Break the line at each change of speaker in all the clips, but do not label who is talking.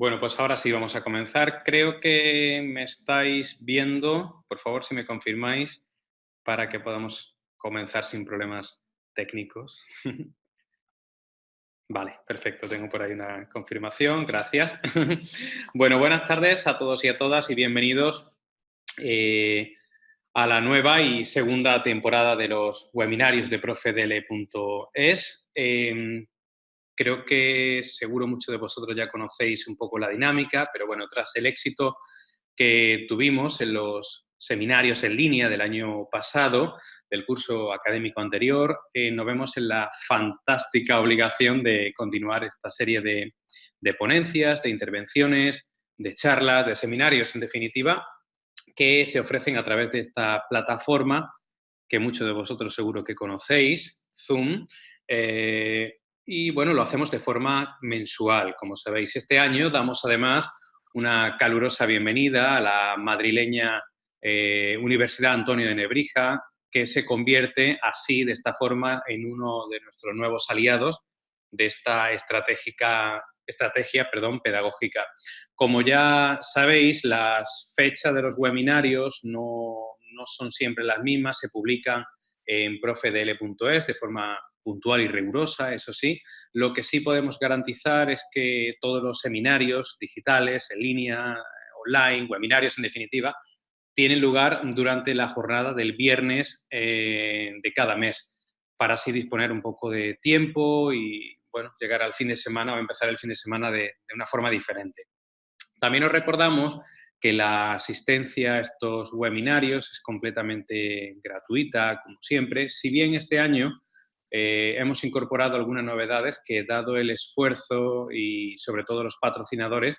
Bueno, pues ahora sí vamos a comenzar. Creo que me estáis viendo. Por favor, si me confirmáis para que podamos comenzar sin problemas técnicos. Vale, perfecto. Tengo por ahí una confirmación. Gracias. bueno, buenas tardes a todos y a todas y bienvenidos eh, a la nueva y segunda temporada de los webinarios de profedele.es. Creo que seguro muchos de vosotros ya conocéis un poco la dinámica, pero bueno, tras el éxito que tuvimos en los seminarios en línea del año pasado, del curso académico anterior, eh, nos vemos en la fantástica obligación de continuar esta serie de, ponencias, de intervenciones, de charlas, de seminarios, en definitiva, que se ofrecen a través de esta plataforma que muchos de vosotros seguro que conocéis, Zoom, eh, y bueno, lo hacemos de forma mensual, como sabéis. Este año damos además una calurosa bienvenida a la madrileña eh, Universidad Antonio de Nebrija, que se convierte así, de esta forma, en uno de nuestros nuevos aliados de esta estratégica, estrategia perdón, pedagógica. Como ya sabéis, las fechas de los webinarios no, no son siempre las mismas, se publican en profedl.es de forma puntual y rigurosa, eso sí. Lo que sí podemos garantizar es que todos los seminarios digitales, en línea, online, webinarios en definitiva, tienen lugar durante la jornada del viernes eh, de cada mes, para así disponer un poco de tiempo y bueno, llegar al fin de semana o empezar el fin de semana de, de una forma diferente. También os recordamos que la asistencia a estos webinarios es completamente gratuita, como siempre, si bien este año eh, hemos incorporado algunas novedades que, dado el esfuerzo y sobre todo los patrocinadores,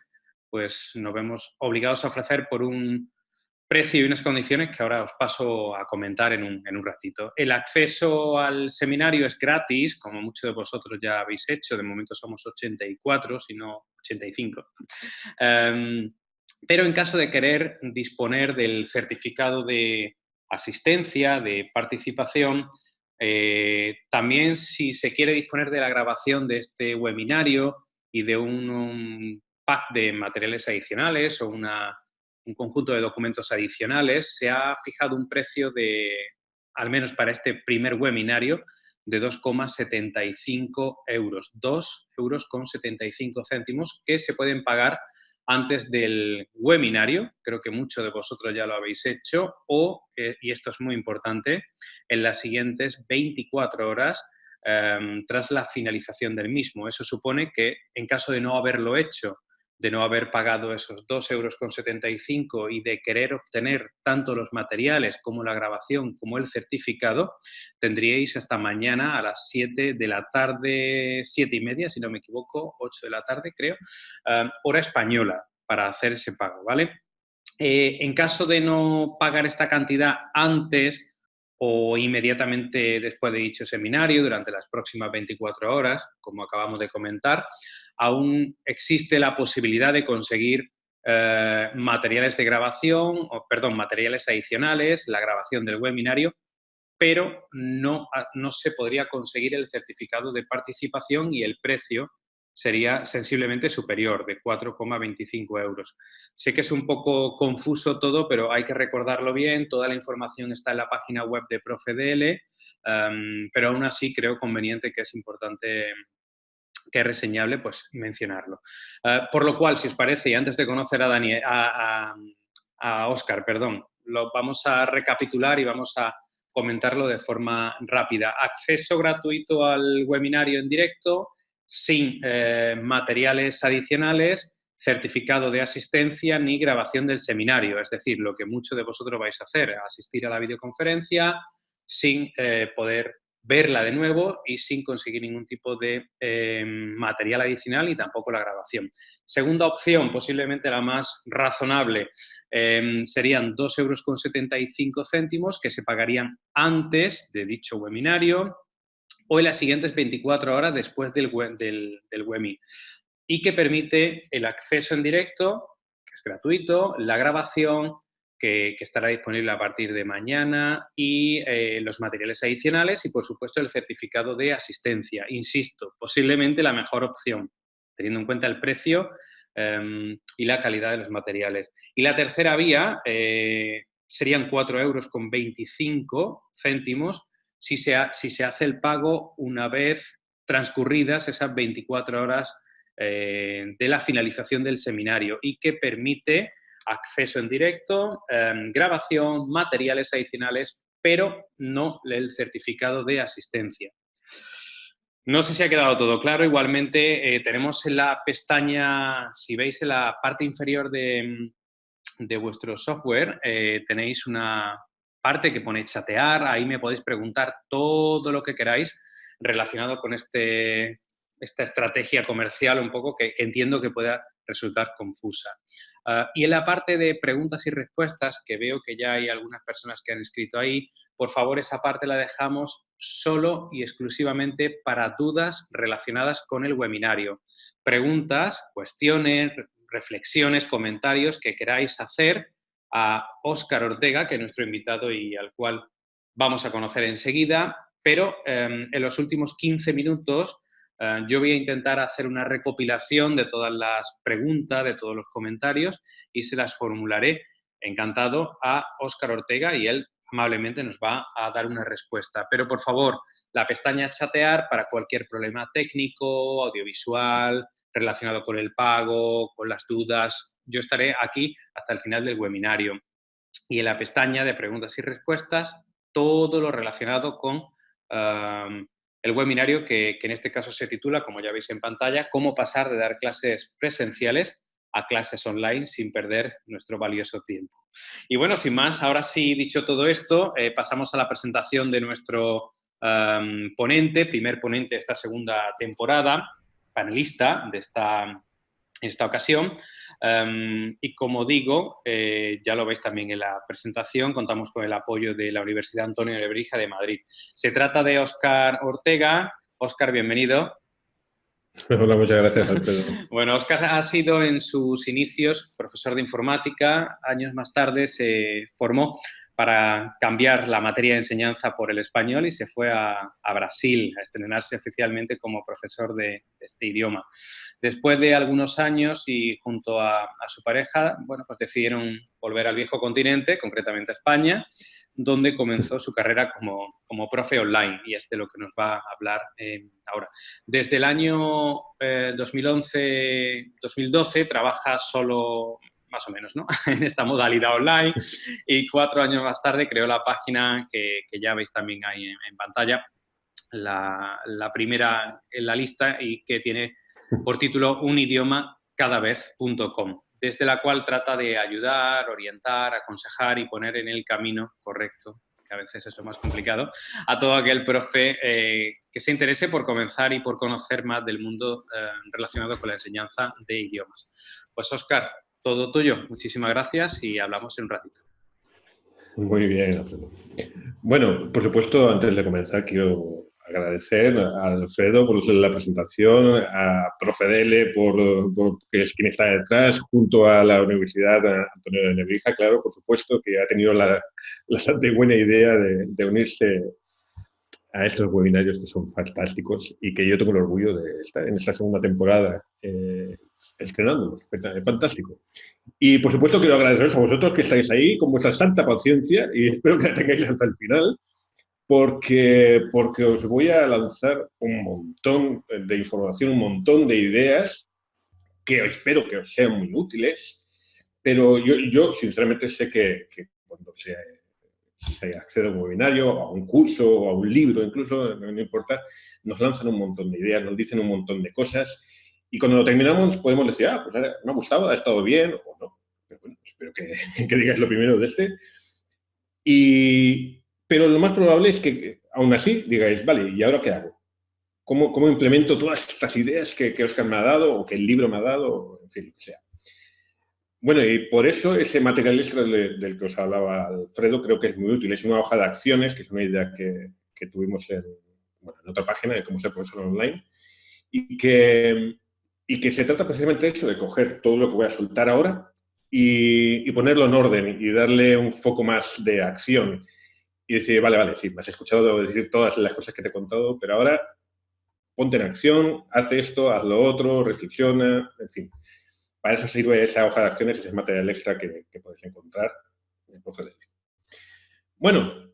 pues nos vemos obligados a ofrecer por un precio y unas condiciones que ahora os paso a comentar en un, en un ratito. El acceso al seminario es gratis, como muchos de vosotros ya habéis hecho, de momento somos 84, si no 85. Em, pero en caso de querer disponer del certificado de asistencia, de participación, eh, también si se quiere disponer de la grabación de este webinario y de un, pack de materiales adicionales o un conjunto de documentos adicionales, se ha fijado un precio de, al menos para este primer webinario, de 2,75 euros. 2 euros con 75 céntimos que se pueden pagar antes del webinario, creo que muchos de vosotros ya lo habéis hecho, o, eh, y esto es muy importante, en las siguientes 24 horas em, tras la finalización del mismo. Eso supone que en caso de no haberlo hecho de no haber pagado esos 2,75 euros y de querer obtener tanto los materiales como la grabación como el certificado, tendríais hasta mañana a las 7 de la tarde, 7 y media, si no me equivoco, 8 de la tarde creo, eh, hora española para hacer ese pago, ¿vale? Eh, en caso de no pagar esta cantidad antes o inmediatamente después de dicho seminario, durante las próximas 24 horas, como acabamos de comentar, aún existe la posibilidad de conseguir eh, materiales de grabación, o, perdón, materiales adicionales, la grabación del webinario, pero no, no se podría conseguir el certificado de participación y el precio sería sensiblemente superior, de 4,25 euros. Sé que es un poco confuso todo, pero hay que recordarlo bien, toda la información está en la página web de Profedl, em, pero aún así creo conveniente que es importante que es reseñable, pues mencionarlo. Eh, por lo cual, si os parece, y antes de conocer a, Daniel, a, a, Oscar, perdón, lo vamos a recapitular y vamos a comentarlo de forma rápida. Acceso gratuito al webinario en directo, sin eh, materiales adicionales, certificado de asistencia ni grabación del seminario. Es decir, lo que muchos de vosotros vais a hacer, asistir a la videoconferencia sin eh, poder verla de nuevo y sin conseguir ningún tipo de eh, material adicional y tampoco la grabación. Segunda opción, posiblemente la más razonable, serían 2,75 euros que se pagarían antes de dicho webinario, en las siguientes 24 horas después del, del, del y que permite el acceso en directo, que es gratuito, la grabación, que, estará disponible a partir de mañana, y eh, los materiales adicionales y, por supuesto, el certificado de asistencia. Insisto, posiblemente la mejor opción, teniendo en cuenta el precio em, y la calidad de los materiales. Y la tercera vía eh, serían 4 euros con 25 céntimos si se, hace el pago una vez transcurridas esas 24 horas eh, de la finalización del seminario y que permite acceso en directo, em, grabación, materiales adicionales, pero no el certificado de asistencia. No sé si ha quedado todo claro. Igualmente, eh, tenemos en la pestaña, si veis en la parte inferior de, vuestro software, eh, tenéis una parte que pone chatear. Ahí me podéis preguntar todo lo que queráis relacionado con este, esta estrategia comercial un poco que entiendo que pueda resultar confusa. Ah, y en la parte de preguntas y respuestas, que veo que ya hay algunas personas que han escrito ahí, por favor esa parte la dejamos solo y exclusivamente para dudas relacionadas con el webinario. Preguntas, cuestiones, reflexiones, comentarios que queráis hacer a Óscar Ortega, que es nuestro invitado y al cual vamos a conocer enseguida, pero em, en los últimos 15 minutos eh, yo voy a intentar hacer una recopilación de todas las preguntas, de todos los comentarios y se las formularé encantado a Óscar Ortega y él amablemente nos va a dar una respuesta. Pero por favor, la pestaña chatear para cualquier problema técnico, audiovisual, relacionado con el pago, con las dudas. Yo estaré aquí hasta el final del webinario. Y en la pestaña de preguntas y respuestas, todo lo relacionado con eh, el webinario que, en este caso se titula, como ya veis en pantalla, Cómo pasar de dar clases presenciales a clases online sin perder nuestro valioso tiempo. Y bueno, sin más, ahora sí, dicho todo esto, eh, pasamos a la presentación de nuestro ponente, primer ponente de esta segunda temporada, panelista de esta, esta ocasión, Em, y como digo, eh, ya lo veis también en la presentación, contamos con el apoyo de la Universidad Antonio de Lebrija de Madrid. Se trata de Óscar Ortega. Óscar, bienvenido.
Hola, muchas gracias, Alfredo.
bueno, Óscar ha sido en sus inicios profesor de informática. Años más tarde se formó para cambiar la materia de enseñanza por el español y se fue a, Brasil a estrenarse oficialmente como profesor de, este idioma. Después de algunos años y junto a, su pareja, bueno, pues decidieron volver al viejo continente, concretamente a España, donde comenzó su carrera como, como profe online y es de lo que nos va a hablar eh, ahora. Desde el año 2011-2012 eh, trabaja solo más o menos, ¿no? en esta modalidad online. Y cuatro años más tarde creó la página que, ya veis también ahí en, pantalla, la, primera en la lista y que tiene por título un idioma cada vez.com, desde la cual trata de ayudar, orientar, aconsejar y poner en el camino correcto que a veces es lo más complicado, a todo aquel profe eh, que se interese por comenzar y por conocer más del mundo eh, relacionado con la enseñanza de idiomas. Pues Oscar, todo tuyo. Muchísimas gracias y hablamos en un ratito.
Muy bien, Alfredo. Bueno, por supuesto, antes de comenzar, quiero agradecer a Alfredo por la presentación, a Profedele por, por, que es quien está detrás, junto a la Universidad Antonio de Nebrija, claro, por supuesto, que ha tenido la, bastante buena idea de, unirse a estos webinarios que son fantásticos y que yo tengo el orgullo de estar en esta segunda temporada eh, estrenándolos. Fantástico. Y por supuesto quiero agradeceros a vosotros que estáis ahí con vuestra santa paciencia y espero que la tengáis hasta el final porque, porque os voy a lanzar un montón de información, un montón de ideas que espero que os sean muy útiles, pero yo, yo sinceramente sé que, cuando se, se, accede a un webinario, a un curso, o a un libro, incluso, no importa, nos lanzan un montón de ideas, nos dicen un montón de cosas y cuando lo terminamos podemos decir, ah, pues me ha gustado, ha estado bien o no. Pero bueno, espero que, que digáis lo primero de este. Y, pero lo más probable es que aún así digáis, vale, ¿y ahora qué hago? ¿Cómo, cómo implemento todas estas ideas que, que, Oscar me ha dado o que el libro me ha dado? En fin, lo que sea. Bueno, y por eso ese material extra del, que os hablaba Alfredo creo que es muy útil. Es una hoja de acciones, que es una idea que, que tuvimos en, bueno, en otra página de cómo ser profesor online, y que, y que se trata precisamente de eso, de coger todo lo que voy a soltar ahora y, ponerlo en orden y darle un foco más de acción y decir, vale, vale, sí, me has escuchado decir todas las cosas que te he contado, pero ahora ponte en acción, haz esto, haz lo otro, reflexiona, en fin. para eso sirve esa hoja de acciones, ese material extra que, que puedes encontrar en el Bueno,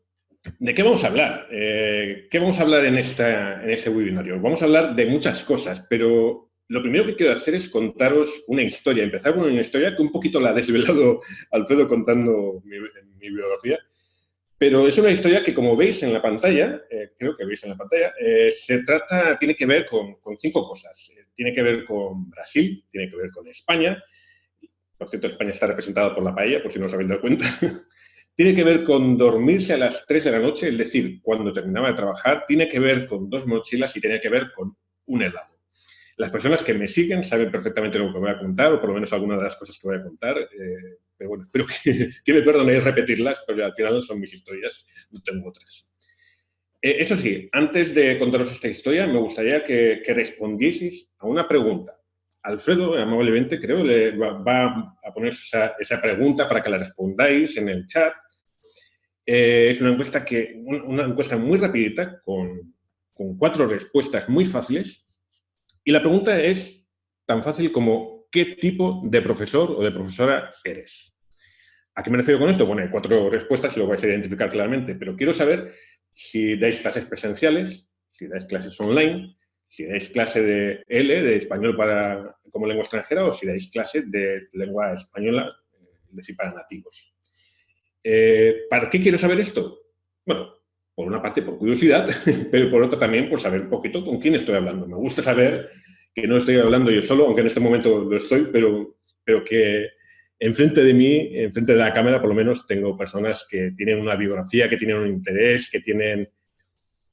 ¿De qué vamos a hablar? Eh, ¿Qué vamos a hablar en, esta, en este webinario? Vamos a hablar de muchas cosas, pero lo primero que quiero hacer es contaros una historia. Empezar con una historia que un poquito la ha desvelado Alfredo contando mi, biografía, pero es una historia que, como veis en la pantalla, eh, creo que veis en la pantalla, eh, se trata, tiene que ver con, con cinco cosas. tiene que ver con Brasil, tiene que ver con España, por cierto, España está representada por la paella, por si no os habéis dado cuenta. tiene que ver con dormirse a las 3 de la noche, es decir, cuando terminaba de trabajar, tiene que ver con dos mochilas y tiene que ver con un helado. Las personas que me siguen saben perfectamente lo que voy a contar, o por lo menos algunas de las cosas que voy a contar, eh, pero bueno, espero que, me perdonéis repetirlas, porque al final son mis historias, no tengo otras. Eh, eso sí, antes de contaros esta historia, me gustaría que, que respondieseis a una pregunta. Alfredo, amablemente, creo, le va, a poner esa, esa pregunta para que la respondáis en el chat eh, es una encuesta, que, una encuesta muy rapidita, con, con cuatro respuestas muy fáciles. Y la pregunta es tan fácil como ¿qué tipo de profesor o de profesora eres? ¿A qué me refiero con esto? Bueno, hay cuatro respuestas y lo vais a identificar claramente, pero quiero saber si dais clases presenciales, si dais clases online, si dais clase de L, de español para, como lengua extranjera, o si dais clase de lengua española, es decir, para nativos. Eh, ¿Para qué quiero saber esto? Bueno, por una parte por curiosidad, pero por otra también por saber un poquito con quién estoy hablando. Me gusta saber que no estoy hablando yo solo, aunque en este momento lo estoy, pero, pero que enfrente de mí, enfrente de la cámara, por lo menos tengo personas que tienen una biografía, que tienen un interés, que tienen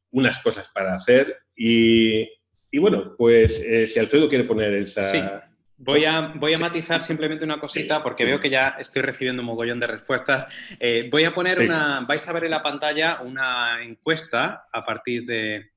unas cosas para hacer. Y, y bueno, pues eh, si Alfredo quiere poner esa,
Voy a, voy a matizar simplemente una cosita porque veo que ya estoy recibiendo un mogollón de respuestas. Eh, voy a poner una, vais a ver en la pantalla una encuesta a partir de,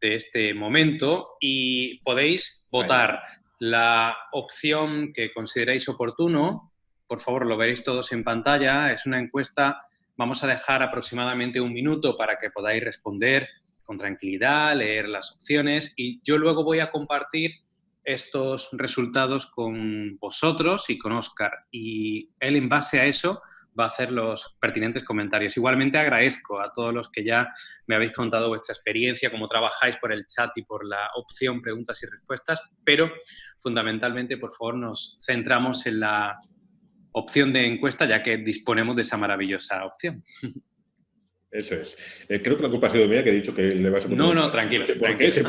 este momento y podéis votar la opción que consideréis oportuno. Por favor, lo veréis todos en pantalla. Es una encuesta. Vamos a dejar aproximadamente un minuto para que podáis responder con tranquilidad, leer las opciones y yo luego voy a compartir estos resultados con vosotros y con Oscar. Y él, en base a eso, va a hacer los pertinentes comentarios. Igualmente agradezco a todos los que ya me habéis contado vuestra experiencia, cómo trabajáis por el chat y por la opción preguntas y respuestas, pero fundamentalmente, por favor, nos centramos en la opción de encuesta, ya que disponemos de esa maravillosa opción.
Eso es. Eh, creo que la culpa ha sido mía, que he dicho que le vas a
poner... No, no, tranquilo. tranquilo.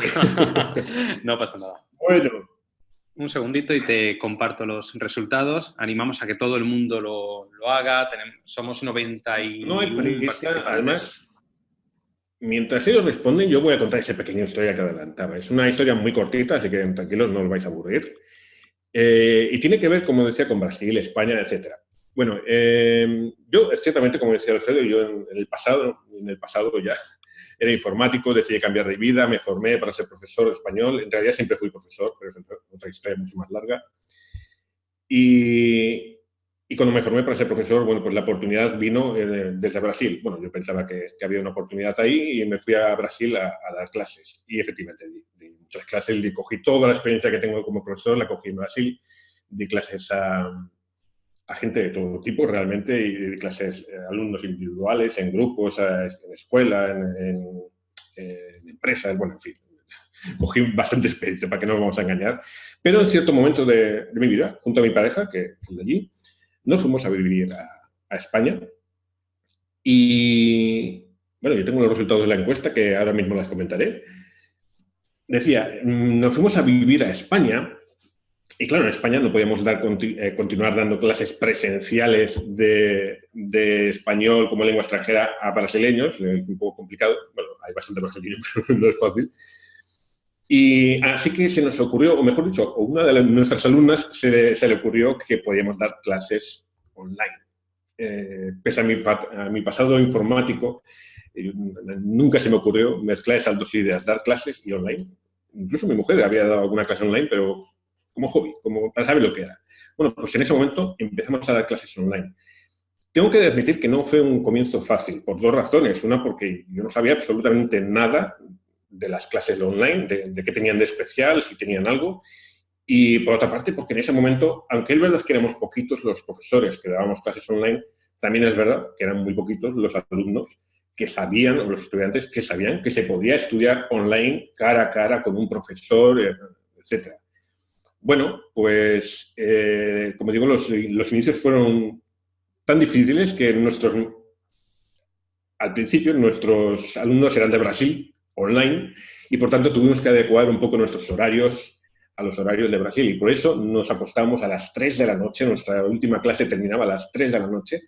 no pasa nada.
Bueno.
Un segundito y te comparto los resultados. Animamos a que todo el mundo lo, lo haga. Tenemos, somos 90 y...
No hay prisa. Además, mientras ellos responden, yo voy a contar esa pequeña historia que adelantaba. Es una historia muy cortita, así que tranquilos, no os vais a aburrir. Eh, y tiene que ver, como decía, con Brasil, España, etcétera. Bueno, eh, yo, ciertamente, como decía Alfredo, yo en, el pasado, en el pasado ya era informático, decidí cambiar de vida, me formé para ser profesor español. En realidad siempre fui profesor, pero es otra historia mucho más larga. Y, y cuando me formé para ser profesor, bueno, pues la oportunidad vino eh, desde Brasil. Bueno, yo pensaba que, que, había una oportunidad ahí y me fui a Brasil a, a dar clases. Y efectivamente di, di, muchas clases, y cogí toda la experiencia que tengo como profesor, la cogí en Brasil, di clases a a gente de todo tipo realmente y de clases, eh, alumnos individuales, en grupos, en escuela, en, empresas, bueno, en fin. Cogí bastante experiencia, para que no nos vamos a engañar. Pero en cierto momento de, mi vida, junto a mi pareja, que, es de allí, nos fuimos a vivir a, a España. Y, bueno, yo tengo los resultados de la encuesta que ahora mismo las comentaré. Decía, mm, nos fuimos a vivir a España y claro, en España no podíamos dar, eh, continuar dando clases presenciales de, de, español como lengua extranjera a brasileños, es un poco complicado, bueno, hay bastante brasileños, pero no es fácil. Y así que se nos ocurrió, o mejor dicho, a una de nuestras alumnas se, se, le ocurrió que podíamos dar clases online. Eh, pese a mi, a mi, pasado informático, eh, nunca se me ocurrió mezclar esas dos ideas, dar clases y online. Incluso mi mujer había dado alguna clase online, pero como hobby, como para saber lo que era. Bueno, pues en ese momento empezamos a dar clases online. Tengo que admitir que no fue un comienzo fácil, por dos razones. Una, porque yo no sabía absolutamente nada de las clases online, de, qué tenían de especial, si tenían algo. Y por otra parte, porque en ese momento, aunque es verdad que éramos poquitos los profesores que dábamos clases online, también es verdad que eran muy poquitos los alumnos que sabían, o los estudiantes que sabían que se podía estudiar online cara a cara con un profesor, eh, etc. Bueno, pues, eh, como digo, los, inicios fueron tan difíciles que nuestros, al principio nuestros alumnos eran de Brasil, online, y por tanto tuvimos que adecuar un poco nuestros horarios a los horarios de Brasil. Y por eso nos apostamos a las 3 de la noche, nuestra última clase terminaba a las 3 de la noche,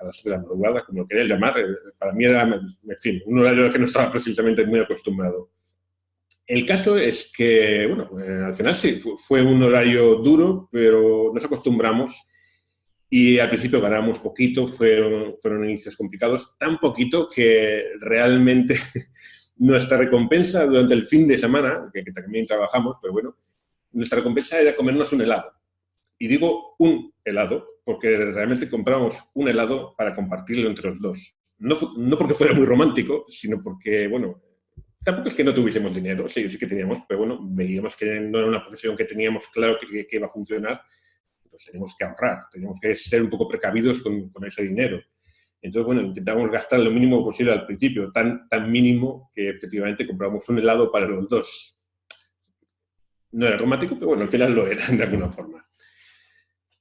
a las 3 de la madrugada, como lo queréis llamar. Eh, para mí era, en fin, un horario que no estaba precisamente muy acostumbrado. El caso es que, bueno, eh, al final sí, fue un horario duro, pero nos acostumbramos y al principio ganamos poquito, fueron, fueron inicios complicados, tan poquito que realmente Nuestra recompensa durante el fin de semana, que, también trabajamos, pero bueno, nuestra recompensa era comernos un helado. Y digo un helado, porque realmente compramos un helado para compartirlo entre los dos. No, no porque fuera muy romántico, sino porque, bueno, tampoco es que no tuviésemos dinero, sí, sí que teníamos, pero bueno, veíamos que no era una profesión que teníamos claro que, que iba a funcionar, pues teníamos que ahorrar, teníamos que ser un poco precavidos con, ese dinero. Entonces, bueno, intentamos gastar lo mínimo posible al principio, tan, tan mínimo que efectivamente compramos un helado para los dos. No era romántico, pero bueno, al final lo era de alguna forma.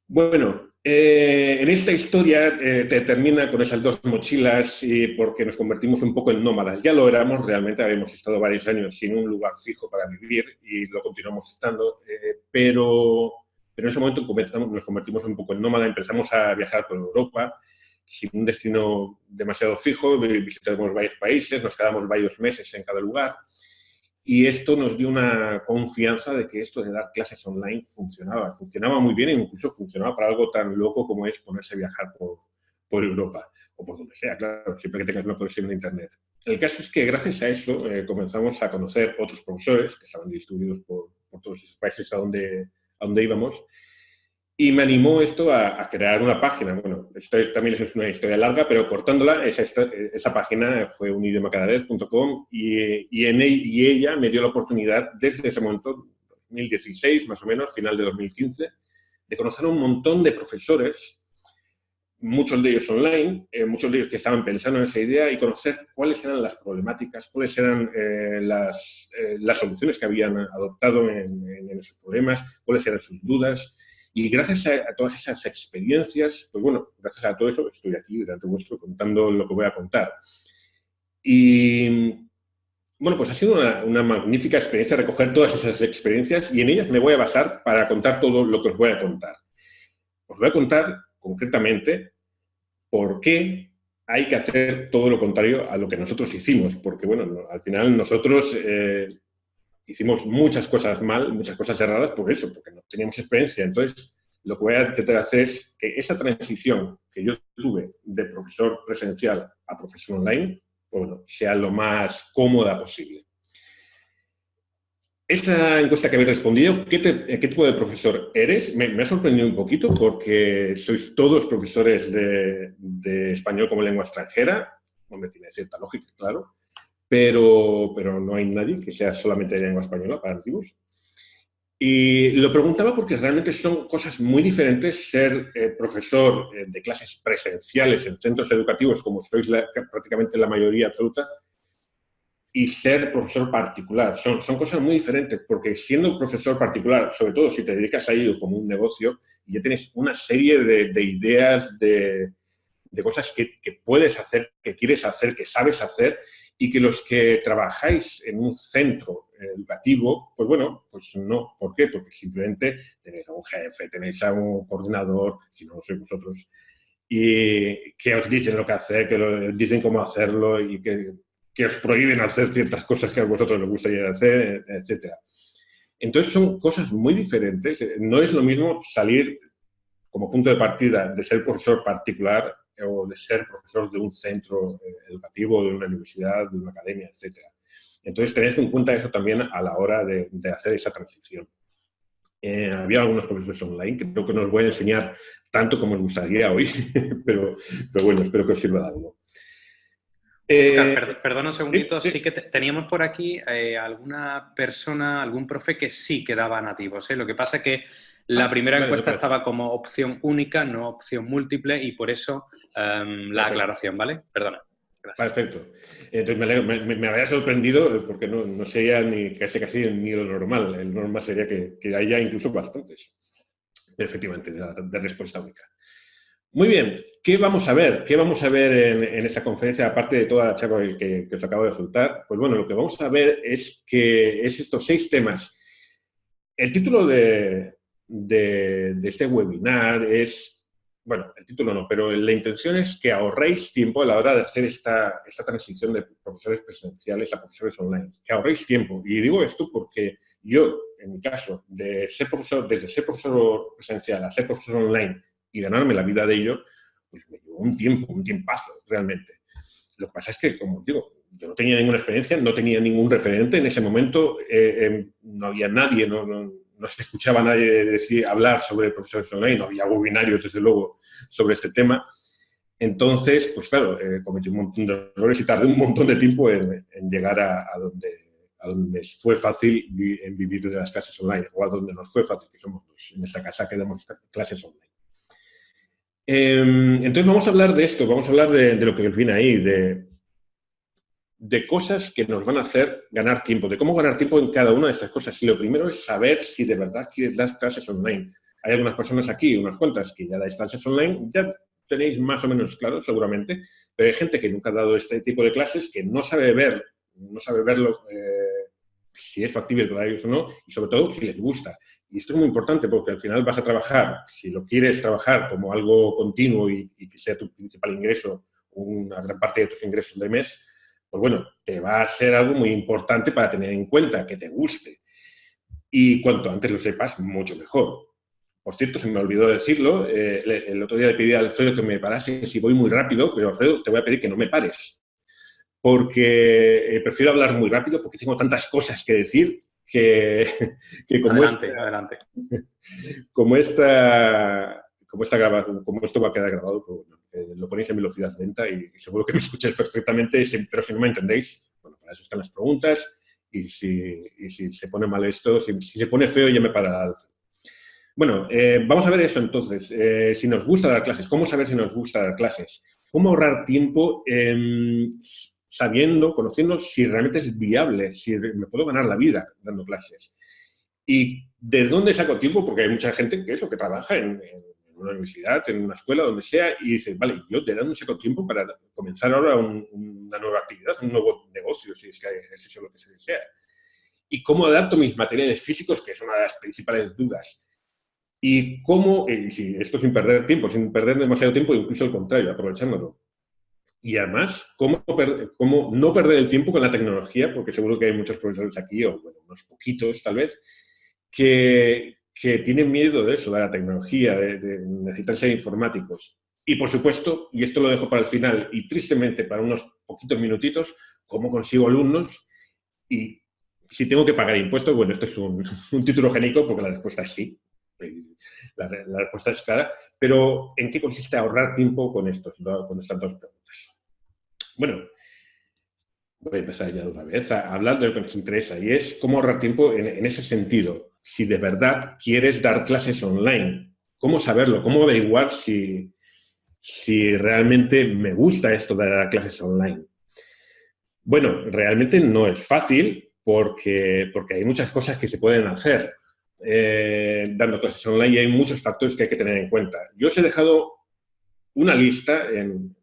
Bueno, eh, en esta historia eh, te termina con esas dos mochilas y porque nos convertimos un poco en nómadas. Ya lo éramos, realmente habíamos estado varios años sin un lugar fijo para vivir y lo continuamos estando, eh, pero, en ese momento nos convertimos un poco en nómada, empezamos a viajar por Europa, sin un destino demasiado fijo, visitamos varios países, nos quedamos varios meses en cada lugar y esto nos dio una confianza de que esto de dar clases online funcionaba, funcionaba muy bien e incluso funcionaba para algo tan loco como es ponerse a viajar por, por Europa o por donde sea, claro, siempre que tengas una conexión de Internet. El caso es que gracias a eso eh, comenzamos a conocer otros profesores que estaban distribuidos por, por todos esos países a donde, a donde íbamos y me animó esto a, crear una página. Bueno, esto también es una historia larga, pero cortándola, esa, esa página fue unidiomacadavez.com y, y, e, y ella me dio la oportunidad, desde ese momento, 2016 más o menos, final de 2015, de conocer a un montón de profesores, muchos de ellos online, eh, muchos de ellos que estaban pensando en esa idea y conocer cuáles eran las problemáticas, cuáles eran eh, las, eh, las, soluciones que habían adoptado en, en esos problemas, cuáles eran sus dudas, y gracias a, todas esas experiencias, pues bueno, gracias a todo eso estoy aquí delante vuestro contando lo que voy a contar. Y bueno, pues ha sido una, una, magnífica experiencia recoger todas esas experiencias y en ellas me voy a basar para contar todo lo que os voy a contar. Os voy a contar concretamente por qué hay que hacer todo lo contrario a lo que nosotros hicimos, porque bueno, al final nosotros eh, hicimos muchas cosas mal, muchas cosas erradas por eso, porque no teníamos experiencia. Entonces, lo que voy a intentar hacer es que esa transición que yo tuve de profesor presencial a profesor online, pues bueno, sea lo más cómoda posible. Esta encuesta que habéis respondido, ¿qué, ¿qué, tipo de profesor eres? Me, ha sorprendido un poquito porque sois todos profesores de, de español como lengua extranjera, donde tiene cierta lógica, claro, pero, pero no hay nadie que sea solamente de lengua española para antiguos. Y lo preguntaba porque realmente son cosas muy diferentes ser eh, profesor eh, de clases presenciales en centros educativos, como sois prácticamente la mayoría absoluta, y ser profesor particular. Son, son cosas muy diferentes, porque siendo profesor particular, sobre todo si te dedicas a ello como un negocio, ya tienes una serie de, de ideas, de, de cosas que, que, puedes hacer, que quieres hacer, que sabes hacer, y que los que trabajáis en un centro educativo, pues bueno, pues no. ¿Por qué? Porque simplemente tenéis a un jefe, tenéis a un coordinador, si no lo sois vosotros, y que os dicen lo que hacer, que dicen cómo hacerlo y que, que, os prohíben hacer ciertas cosas que a vosotros les gustaría hacer, etc. Entonces son cosas muy diferentes. No es lo mismo salir como punto de partida de ser profesor particular o de ser profesor de un centro eh, educativo, de una universidad, de una academia, etc. Entonces, tenéis en cuenta eso también a la hora de, hacer esa transición. Eh, había algunos profesores online que creo que no os voy a enseñar tanto como os gustaría hoy, pero, pero bueno, espero que os sirva de algo.
Eh, perdona un segundito, sí, que teníamos por aquí eh, alguna persona, algún profe que sí que daba nativos. ¿eh? Lo que pasa es que la ah, primera encuesta estaba como opción única, no opción múltiple, y por eso em, la aclaración, ¿vale? Perdona.
Perfecto. Entonces me, había sorprendido porque no, no, sería ni casi casi ni lo normal. El normal sería que, que haya incluso bastantes. efectivamente, de respuesta única. Muy bien, ¿qué vamos a ver? ¿Qué vamos a ver en, esta conferencia, aparte de toda la charla que, os acabo de soltar? Pues bueno, lo que vamos a ver es que es estos seis temas. El título de, este webinar es, bueno, el título no, pero la intención es que ahorréis tiempo a la hora de hacer esta, esta transición de profesores presenciales a profesores online. Que ahorréis tiempo. Y digo esto porque yo, en mi caso, de ser profesor, desde ser profesor presencial a ser profesor online, y ganarme la vida de ello, pues me llevó un tiempo, un tiempazo, realmente. Lo que pasa es que, como digo, yo no tenía ninguna experiencia, no tenía ningún referente en ese momento, eh, em, no había nadie, no, no, no, se escuchaba a nadie decir, hablar sobre profesores online, no había webinarios, desde luego, sobre este tema. Entonces, pues claro, eh, cometí un montón de errores y tardé un montón de tiempo en, llegar a, donde, a donde fue fácil en vivir de las clases online, o a donde nos fue fácil, que somos en esta casa que damos clases online. Em, entonces vamos a hablar de esto, vamos a hablar de, lo que viene ahí, de, cosas que nos van a hacer ganar tiempo, de cómo ganar tiempo en cada una de esas cosas. Y lo primero es saber si de verdad quieres dar clases online. Hay algunas personas aquí, unas cuantas, que ya dais clases online, ya tenéis más o menos claro, seguramente, pero hay gente que nunca ha dado este tipo de clases, que no sabe ver, no sabe verlo, eh, si es factible para ellos o no, y sobre todo si les gusta. Y esto es muy importante porque al final vas a trabajar, si lo quieres trabajar como algo continuo y, que sea tu principal ingreso, una gran parte de tus ingresos de mes, pues bueno, te va a ser algo muy importante para tener en cuenta, que te guste. Y cuanto antes lo sepas, mucho mejor. Por cierto, se me olvidó decirlo, eh, el otro día le pedí a Alfredo que me parase si voy muy rápido, pero Alfredo, te voy a pedir que no me pares. Porque eh, prefiero hablar muy rápido porque tengo tantas cosas que decir que, como,
adelante,
como, esta, como, esta como esto va a quedar grabado, pues, eh, lo ponéis en velocidad lenta y, seguro que me escucháis perfectamente, pero si no me entendéis, bueno, para eso están las preguntas y si, si se pone mal esto, si, se pone feo ya me para Bueno, eh, vamos a ver eso entonces. Eh, si nos gusta dar clases, ¿cómo saber si nos gusta dar clases? ¿Cómo ahorrar tiempo sabiendo, conociendo si realmente es viable, si me puedo ganar la vida dando clases. ¿Y de dónde saco tiempo? Porque hay mucha gente que eso, que trabaja en, una universidad, en una escuela, donde sea, y dice, vale, yo de dónde saco tiempo para comenzar ahora una nueva actividad, un nuevo negocio, si es que es eso lo que se desea. Y cómo adapto mis materiales físicos, que es una de las principales dudas. Y cómo, si esto sin perder tiempo, sin perder demasiado tiempo, incluso al contrario, aprovechándolo y además, ¿cómo, ¿cómo, no perder el tiempo con la tecnología? Porque seguro que hay muchos profesores aquí, o bueno, unos poquitos tal vez, que, que tienen miedo de eso, de la tecnología, de, necesitan ser informáticos. Y por supuesto, y esto lo dejo para el final, y tristemente para unos poquitos minutitos, ¿cómo consigo alumnos? Y si tengo que pagar impuestos, bueno, esto es un, un título genérico porque la respuesta es sí. La, la, respuesta es clara. Pero, ¿en qué consiste ahorrar tiempo con, estos, con estas dos preguntas? Bueno, voy a empezar ya de una vez a hablar de lo que nos interesa y es cómo ahorrar tiempo en, ese sentido. Si de verdad quieres dar clases online, ¿cómo saberlo? ¿Cómo averiguar si, si realmente me gusta esto de dar clases online? Bueno, realmente no es fácil porque, porque hay muchas cosas que se pueden hacer eh, dando clases online y hay muchos factores que hay que tener en cuenta. Yo os he dejado una lista en,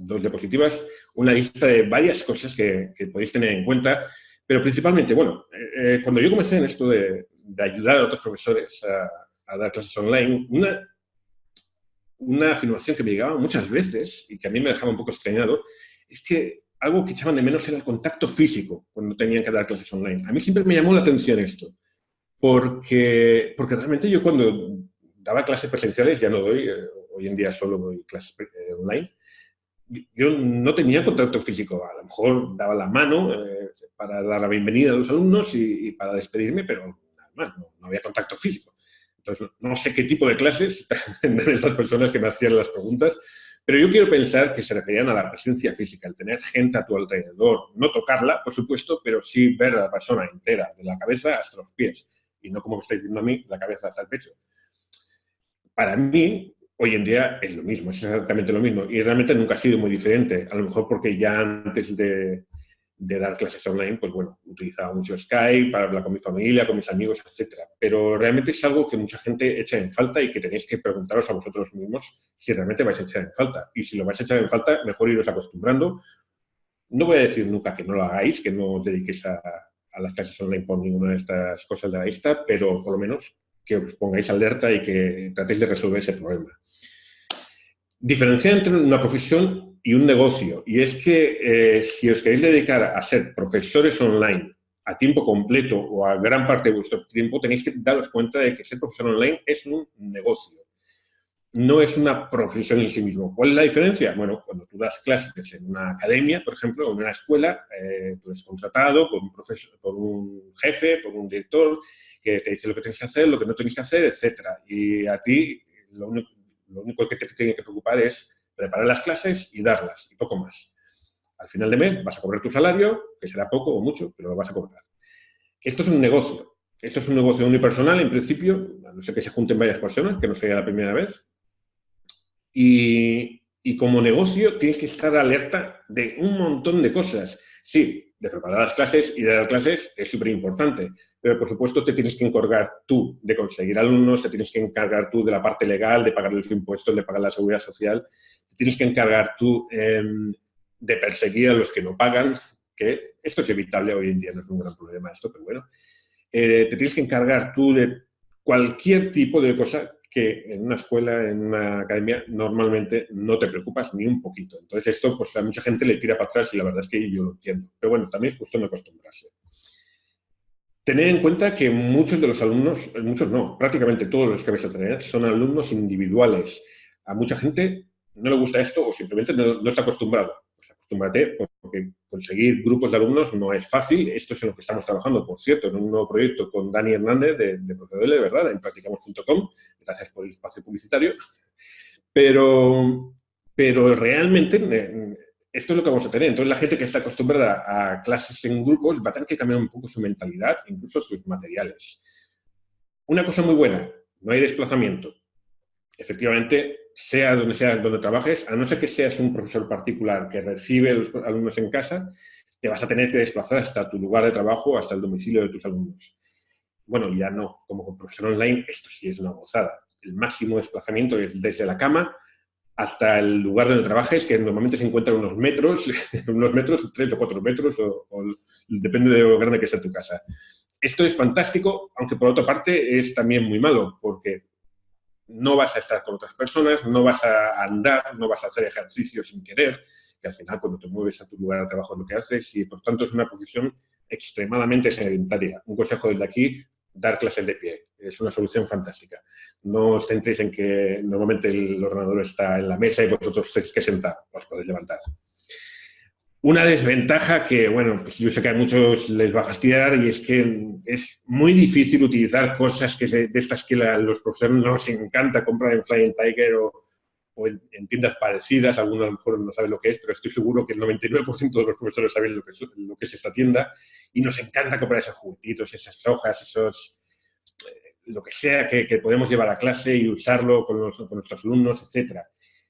dos diapositivas, una lista de varias cosas que, podéis tener en cuenta, pero principalmente, bueno, eh, eh, cuando yo comencé en esto de, ayudar a otros profesores a, dar clases online, una, una afirmación que me llegaba muchas veces y que a mí me dejaba un poco extrañado, es que algo que echaban de menos era el contacto físico cuando tenían que dar clases online. A mí siempre me llamó la atención esto, porque, porque realmente yo cuando daba clases presenciales, ya no doy, eh, hoy en día solo doy clases online, yo no tenía contacto físico. A lo mejor daba la mano eh, para dar la bienvenida a los alumnos y, para despedirme, pero nada más, no, había contacto físico. Entonces, no sé qué tipo de clases de estas personas que me hacían las preguntas, Pero yo quiero pensar que se referían a la presencia física, el tener gente a tu alrededor, no tocarla, por supuesto, pero sí ver a la persona entera, de la cabeza hasta los pies, y no como me estáis viendo a mí, la cabeza hasta el pecho. Para mí, hoy en día es lo mismo, es exactamente lo mismo, y realmente nunca ha sido muy diferente, a lo mejor porque ya antes de, dar clases online, pues bueno, utilizaba mucho Skype para hablar con mi familia, con mis amigos, etcétera. Pero realmente es algo que mucha gente echa en falta y que tenéis que preguntaros a vosotros mismos si realmente vais a echar en falta. Y si lo vais a echar en falta, mejor iros acostumbrando. No voy a decir nunca que no lo hagáis, que no os dediquéis a, a las clases online por ninguna de estas cosas de la lista, pero por lo menos que os pongáis alerta y que tratéis de resolver ese problema. Diferenciar entre una profesión y un negocio. Y es que eh, si os queréis dedicar a ser profesores online a tiempo completo o a gran parte de vuestro tiempo, tenéis que daros cuenta de que ser profesor online es un negocio. No es una profesión en sí mismo. ¿Cuál es la diferencia? Bueno, cuando tú das clases en una academia, por ejemplo, o en una escuela, eh, tú eres contratado por un, profesor, por un jefe, por un director, que te dice lo que tienes que hacer, lo que no tienes que hacer, etc. Y a ti lo único, que te tiene que preocupar es preparar las clases y darlas, y poco más. Al final de mes vas a cobrar tu salario, que será poco o mucho, pero lo vas a cobrar. Esto es un negocio. Esto es un negocio unipersonal, en principio, a no ser que se junten varias personas, que no sería la primera vez. Y, y como negocio tienes que estar alerta de un montón de cosas. Sí, de preparar las clases y de dar clases es súper importante, pero por supuesto te tienes que encargar tú de conseguir alumnos, te tienes que encargar tú de la parte legal, de pagar los impuestos, de pagar la seguridad social, te tienes que encargar tú em, de perseguir a los que no pagan, que esto es evitable hoy en día, no es un gran problema esto, pero bueno. Eh, te tienes que encargar tú de cualquier tipo de cosa que en una escuela, en una academia, normalmente no te preocupas ni un poquito. Entonces esto pues a mucha gente le tira para atrás y la verdad es que yo lo entiendo. Pero bueno, también es cuestión de acostumbrarse. Tened en cuenta que muchos de los alumnos, muchos no, prácticamente todos los que vais a tener son alumnos individuales. A mucha gente no le gusta esto o simplemente no está acostumbrado. Acostúmbrate porque conseguir grupos de alumnos no es fácil. Esto es en lo que estamos trabajando, por cierto, en un nuevo proyecto con Dani Hernández de, de de ¿verdad? En practicamos.com. Gracias por el espacio publicitario. Pero, pero realmente eh, esto es lo que vamos a tener. Entonces, la gente que está acostumbrada a clases en grupos va a tener que cambiar un poco su mentalidad, incluso sus materiales. Una cosa muy buena, no hay desplazamiento. Efectivamente, sea donde sea donde trabajes, a no ser que seas un profesor particular que recibe a los alumnos en casa, te vas a tener que desplazar hasta tu lugar de trabajo, hasta el domicilio de tus alumnos. Bueno, ya no, como profesor online, esto sí es una gozada. El máximo desplazamiento es desde la cama hasta el lugar donde trabajes, que normalmente se encuentra unos metros, unos metros, tres o cuatro metros, o, depende de lo grande que sea tu casa. Esto es fantástico, aunque por otra parte es también muy malo, porque no vas a estar con otras personas, no vas a andar, no vas a hacer ejercicio sin querer, que al final cuando te mueves a tu lugar de trabajo es lo que haces y por tanto es una profesión extremadamente sedentaria. Un consejo desde aquí, dar clases de pie. Es una solución fantástica. No os centréis en que normalmente el ordenador está en la mesa y vosotros tenéis que sentar, os podéis levantar. Una desventaja que, bueno, pues yo sé que a muchos les va a fastidiar y es que es muy difícil utilizar cosas que de estas que los profesores nos encanta comprar en Flying Tiger o, en, tiendas parecidas, algunos a lo mejor no saben lo que es, pero estoy seguro que el 99% de los profesores saben lo que, es, lo esta tienda. Y nos encanta comprar esos juguetitos, esas hojas, esos eh, lo que sea que, podemos llevar a clase y usarlo con, con nuestros alumnos, etc.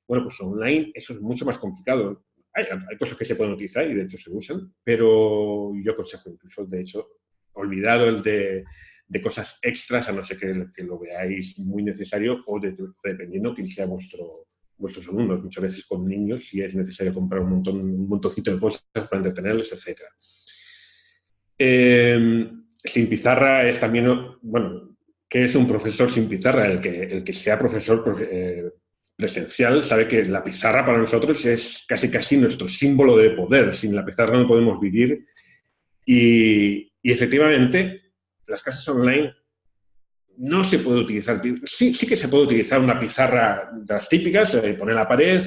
Bueno, pues online eso es mucho más complicado hay, cosas que se pueden utilizar y de hecho se usan, pero yo aconsejo incluso, de hecho, olvidado el de, de cosas extras, a no ser que, que, lo veáis muy necesario o dependiendo quién sea vuestro, vuestros alumnos. Muchas veces con niños si es necesario comprar un, montón, un montoncito de cosas para entretenerlos, etc. Em, sin pizarra es también, bueno, ¿qué es un profesor sin pizarra? El que, el que sea profesor eh, presencial sabe que la pizarra para nosotros es casi casi nuestro símbolo de poder. Sin la pizarra no podemos vivir. Y, efectivamente, las clases online no se puede utilizar. Sí, sí que se puede utilizar una pizarra de las típicas, eh, poner la pared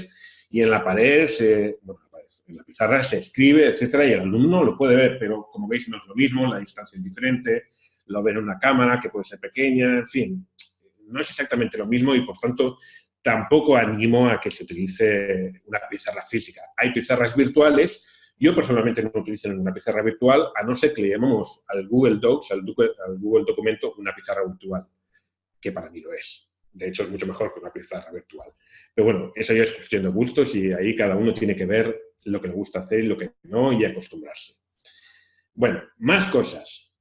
y en la pared, se, bueno, en la pizarra se escribe, etcétera, y el alumno lo puede ver, pero como veis no es lo mismo, la distancia es diferente, lo ve en una cámara que puede ser pequeña, en fin, no es exactamente lo mismo y por tanto tampoco animo a que se utilice una pizarra física. Hay pizarras virtuales, yo personalmente no utilizo una pizarra virtual, a no ser que le llamemos al Google Docs, al, Google Documento, una pizarra virtual, que para mí lo es. De hecho, es mucho mejor que una pizarra virtual. Pero bueno, eso ya es cuestión de gustos y ahí cada uno tiene que ver lo que le gusta hacer y lo que no y acostumbrarse. Bueno, más cosas.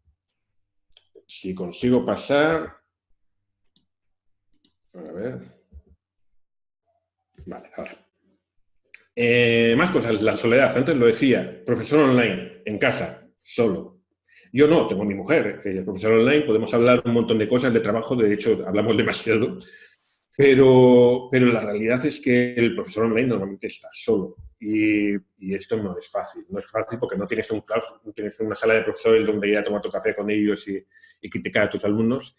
Si consigo pasar... A ver... Vale, ahora. Eh, más cosas, la soledad. Antes lo decía, profesor online, en casa, solo. Yo no, tengo a mi mujer, ella profesor online, podemos hablar un montón de cosas de trabajo, de hecho hablamos demasiado, pero, pero la realidad es que el profesor online normalmente está solo y, esto no es fácil. No es fácil porque no tienes, un no tienes una sala de profesores donde ir a tomar tu café con ellos y, y criticar a tus alumnos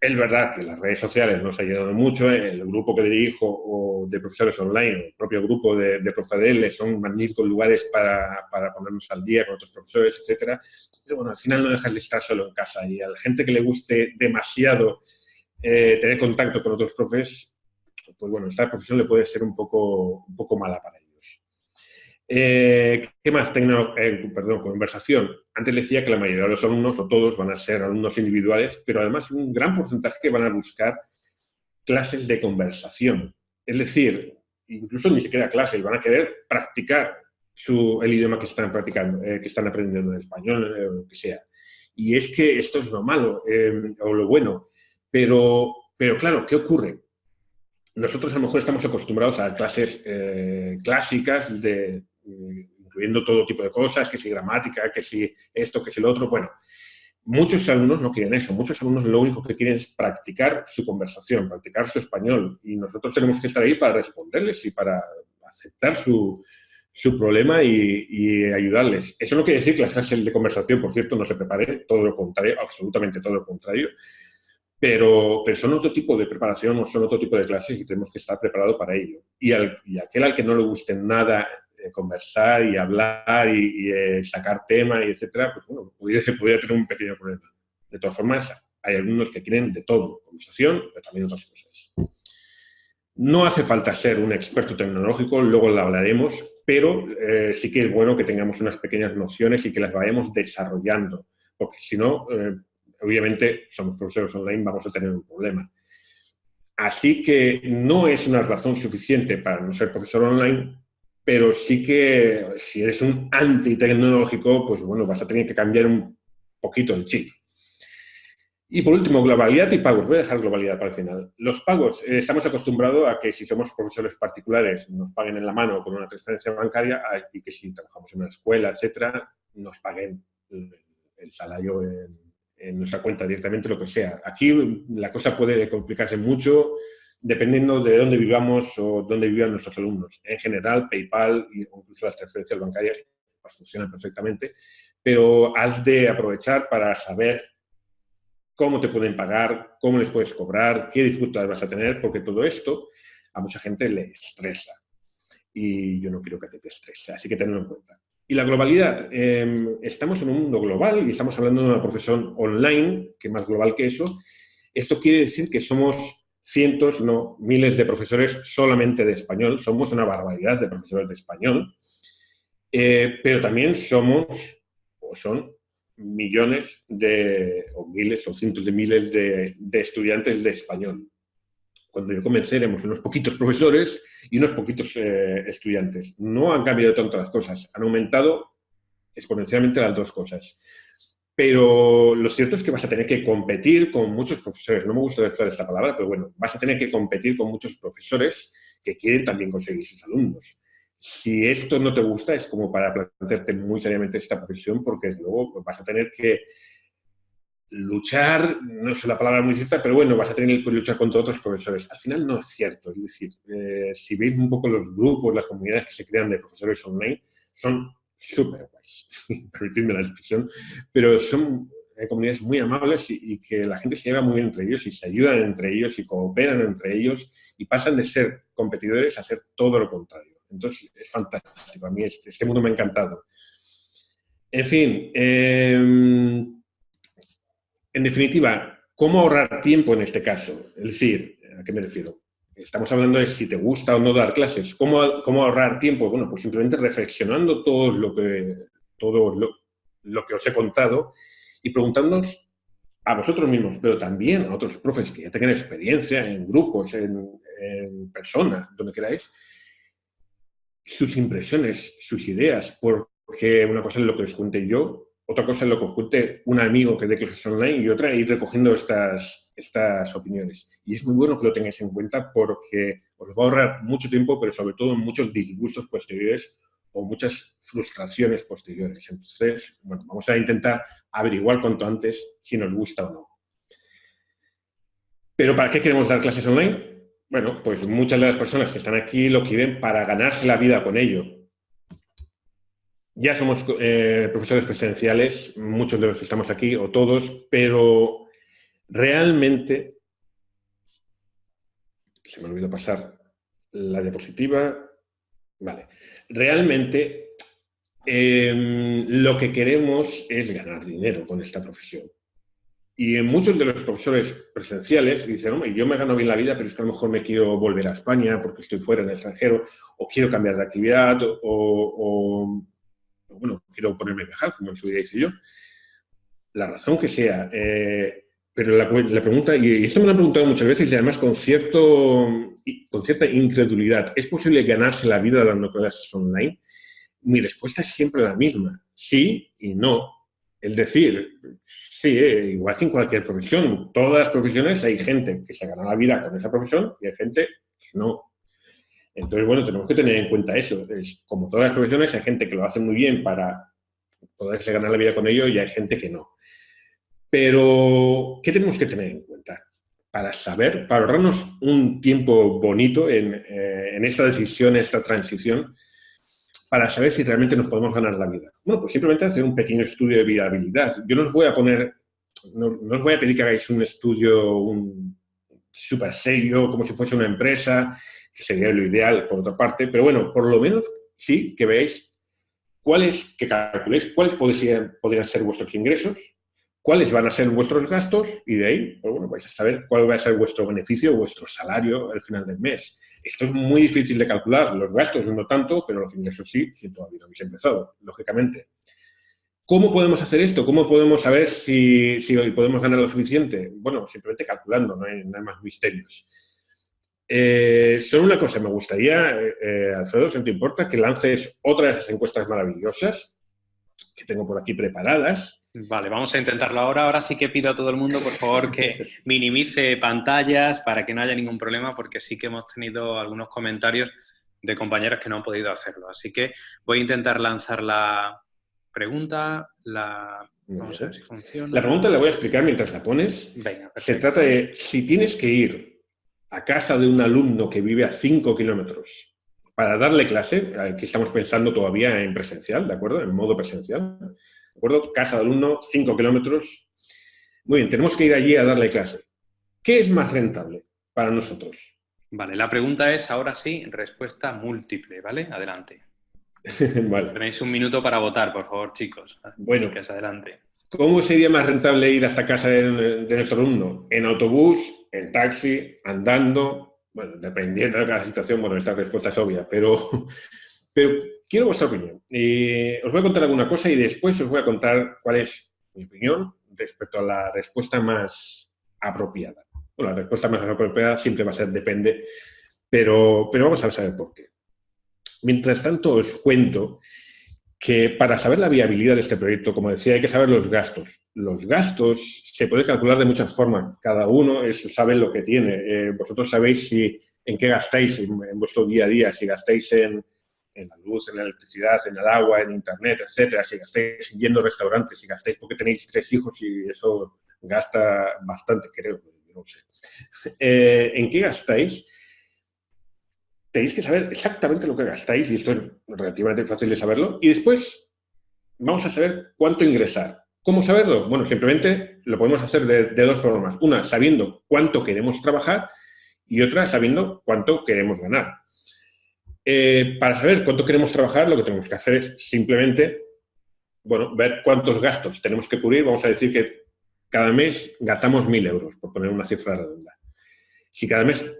es verdad que las redes sociales nos ayudado mucho, ¿eh? el grupo que dirijo o de profesores online, el propio grupo de, de son magníficos lugares para, para, ponernos al día con otros profesores, etcétera. Pero bueno, al final no dejas de estar solo en casa y a la gente que le guste demasiado eh, tener contacto con otros profes, pues bueno, esta profesión le puede ser un poco, un poco mala para ellos. Eh, ¿Qué más? Tecno, eh, perdón, conversación. Antes decía que la mayoría de los alumnos, o todos, van a ser alumnos individuales, pero además un gran porcentaje que van a buscar clases de conversación. Es decir, incluso ni siquiera clases, van a querer practicar su, el idioma que están practicando, eh, que están aprendiendo en español, lo que sea. Y es que esto es lo malo, o lo bueno. Pero, pero claro, ¿qué ocurre? Nosotros a lo mejor estamos acostumbrados a clases clásicas de, incluyendo todo tipo de cosas, que si gramática, que si esto, que si lo otro. Bueno, muchos alumnos no quieren eso. Muchos alumnos lo único que quieren es practicar su conversación, practicar su español. Y nosotros tenemos que estar ahí para responderles y para aceptar su, su problema y, ayudarles. Eso no quiere decir que las clases de conversación, por cierto, no se preparen, todo lo contrario, absolutamente todo lo contrario. Pero, pero, son otro tipo de preparación, son otro tipo de clases y tenemos que estar preparados para ello. Y, al, y aquel al que no le guste nada conversar y hablar y, eh, sacar temas y etcétera, pues bueno, podría, tener un pequeño problema. De todas formas, hay algunos que quieren de todo, conversación, pero también otras cosas. No hace falta ser un experto tecnológico, luego lo hablaremos, pero eh, sí que es bueno que tengamos unas pequeñas nociones y que las vayamos desarrollando, porque si no, eh, obviamente, somos profesores online, vamos a tener un problema. Así que no es una razón suficiente para no ser profesor online, pero sí que si eres un antitecnológico, pues bueno, vas a tener que cambiar un poquito el chip. Y por último, globalidad y pagos. Voy a dejar globalidad para el final. Los pagos, eh, estamos acostumbrados a que si somos profesores particulares nos paguen en la mano con una transferencia bancaria y que si trabajamos en una escuela, etcétera, nos paguen el, salario en, en, nuestra cuenta directamente, lo que sea. Aquí la cosa puede complicarse mucho dependiendo de dónde vivamos o dónde vivan nuestros alumnos. En general, PayPal e incluso las transferencias bancarias pues, funcionan perfectamente, pero has de aprovechar para saber cómo te pueden pagar, cómo les puedes cobrar, qué dificultades vas a tener, porque todo esto a mucha gente le estresa. Y yo no quiero que te estrese, así que tenlo en cuenta. Y la globalidad. Em, estamos en un mundo global y estamos hablando de una profesión online, que más global que eso. Esto quiere decir que somos cientos, no miles de profesores solamente de español, somos una barbaridad de profesores de español, eh, pero también somos, o son millones de, o miles o cientos de miles de, estudiantes de español. Cuando yo comencé éramos unos poquitos profesores y unos poquitos eh, estudiantes. No han cambiado tanto las cosas, han aumentado exponencialmente las dos cosas. Pero lo cierto es que vas a tener que competir con muchos profesores. No me gusta decir esta palabra, pero bueno, vas a tener que competir con muchos profesores que quieren también conseguir sus alumnos. Si esto no te gusta, es como para plantearte muy seriamente esta profesión, porque luego vas a tener que luchar, no es la palabra muy cierta, pero bueno, vas a tener que luchar contra otros profesores. Al final no es cierto, es decir, eh, si veis un poco los grupos, las comunidades que se crean de profesores online, son súper guays, permitidme la expresión, pero son eh, comunidades muy amables y, que la gente se lleva muy bien entre ellos y se ayudan entre ellos y cooperan entre ellos y pasan de ser competidores a ser todo lo contrario. Entonces, es fantástico. A mí este, este mundo me ha encantado. En fin, em, en definitiva, ¿cómo ahorrar tiempo en este caso? Es decir, ¿a qué me refiero? Estamos hablando de si te gusta o no dar clases. ¿Cómo, cómo ahorrar tiempo? Bueno, pues simplemente reflexionando todo lo que, todo lo, lo que os he contado y preguntándonos a vosotros mismos, pero también a otros profes que ya tengan experiencia en grupos, en, en persona, donde queráis, sus impresiones, sus ideas, porque una cosa es lo que os cuente yo, otra cosa es lo que os cuente un amigo que dé clases online y otra ir recogiendo estas, estas opiniones. Y es muy bueno que lo tengáis en cuenta porque os va a ahorrar mucho tiempo, pero sobre todo muchos disgustos posteriores o muchas frustraciones posteriores. Entonces, bueno, vamos a intentar averiguar cuanto antes si nos gusta o no. ¿Pero para qué queremos dar clases online? Bueno, pues muchas de las personas que están aquí lo quieren para ganarse la vida con ello. Ya somos eh, profesores presenciales, muchos de los que estamos aquí, o todos, pero realmente... Se me olvidó pasar la diapositiva. Vale realmente em, lo que queremos es ganar dinero con esta profesión. Y en muchos de los profesores presenciales dicen, hombre, yo me gano bien la vida, pero es que a lo mejor me quiero volver a España porque estoy fuera en el extranjero, o quiero cambiar de actividad, o, bueno, quiero ponerme a viajar, como estudiáis y yo. La razón que sea. Eh, pero la, la, pregunta, y esto me lo han preguntado muchas veces y además con, cierto, con cierta incredulidad, ¿es posible ganarse la vida dando clases online? Mi respuesta es siempre la misma, sí y no. Es decir, sí, eh, igual que en cualquier profesión, todas las profesiones hay gente que se gana la vida con esa profesión y hay gente que no. Entonces, bueno, tenemos que tener en cuenta eso. Es, como todas las profesiones, hay gente que lo hace muy bien para poderse ganar la vida con ello y hay gente que no. Pero, ¿qué tenemos que tener en cuenta? Para saber, para ahorrarnos un tiempo bonito en, eh, en esta decisión, esta transición, para saber si realmente nos podemos ganar la vida. Bueno, pues simplemente hacer un pequeño estudio de viabilidad. Yo no os voy a poner, no, os voy a pedir que hagáis un estudio un súper serio, como si fuese una empresa, que sería lo ideal por otra parte, pero bueno, por lo menos sí que veáis cuáles, que calculéis cuáles podrían ser vuestros ingresos, cuáles van a ser vuestros gastos y de ahí pues bueno, vais a saber cuál va a ser vuestro beneficio, vuestro salario al final del mes. Esto es muy difícil de calcular, los gastos no tanto, pero los ingresos sí, si todavía no habéis empezado, lógicamente. ¿Cómo podemos hacer esto? ¿Cómo podemos saber si, podemos ganar lo suficiente? Bueno, simplemente calculando, no hay, más misterios. Eh, solo una cosa, me gustaría, eh, eh, Alfredo, si no te importa, que lances otra de esas encuestas maravillosas que tengo por aquí preparadas
Vale, vamos a intentarlo ahora. Ahora sí que pido a todo el mundo, por favor, que minimice pantallas para que no haya ningún problema, porque sí que hemos tenido algunos comentarios de compañeros que no han podido hacerlo. Así que voy a intentar lanzar la pregunta. La... Vamos a ver si funciona.
La pregunta la voy a explicar mientras la pones.
Venga,
Se trata de si tienes que ir a casa de un alumno que vive a 5 kilómetros para darle clase, que estamos pensando todavía en presencial, ¿de acuerdo? En modo presencial acuerdo? Casa de alumno, 5 kilómetros. Muy bien, tenemos que ir allí a darle clase. ¿Qué es más rentable para nosotros?
Vale, la pregunta es, ahora sí, respuesta múltiple, ¿vale? Adelante.
vale.
Tenéis un minuto para votar, por favor, chicos.
Bueno.
Chicas, adelante.
¿Cómo sería más rentable ir hasta casa de, de, nuestro alumno? ¿En autobús, en taxi, andando? Bueno, dependiendo de cada situación, bueno, esta respuesta es obvia, pero, pero quiero vuestra opinión. Os voy a contar alguna cosa y después os voy a contar cuál es mi opinión respecto a la respuesta más apropiada. Bueno, la respuesta más apropiada siempre va a ser depende, pero, pero vamos a saber por qué. Mientras tanto, os cuento que para saber la viabilidad de este proyecto, como decía, hay que saber los gastos. Los gastos se pueden calcular de muchas formas. Cada uno sabe lo que tiene. Eh, vosotros sabéis si, en qué gastáis en vuestro día a día, si gastáis en, en la luz, en la electricidad, en el agua, en internet, etcétera, si gastáis yendo a restaurantes, si gastáis porque tenéis tres hijos y eso gasta bastante, creo, no sé. Eh, ¿En qué gastáis? Tenéis que saber exactamente lo que gastáis, y esto es relativamente fácil de saberlo, y después vamos a saber cuánto ingresar. ¿Cómo saberlo? Bueno, simplemente lo podemos hacer de, de dos formas. Una, sabiendo cuánto queremos trabajar, y otra, sabiendo cuánto queremos ganar. Eh, para saber cuánto queremos trabajar, lo que tenemos que hacer es simplemente, bueno, ver cuántos gastos tenemos que cubrir. Vamos a decir que cada mes gastamos 1.000 euros, por poner una cifra redonda. Si cada mes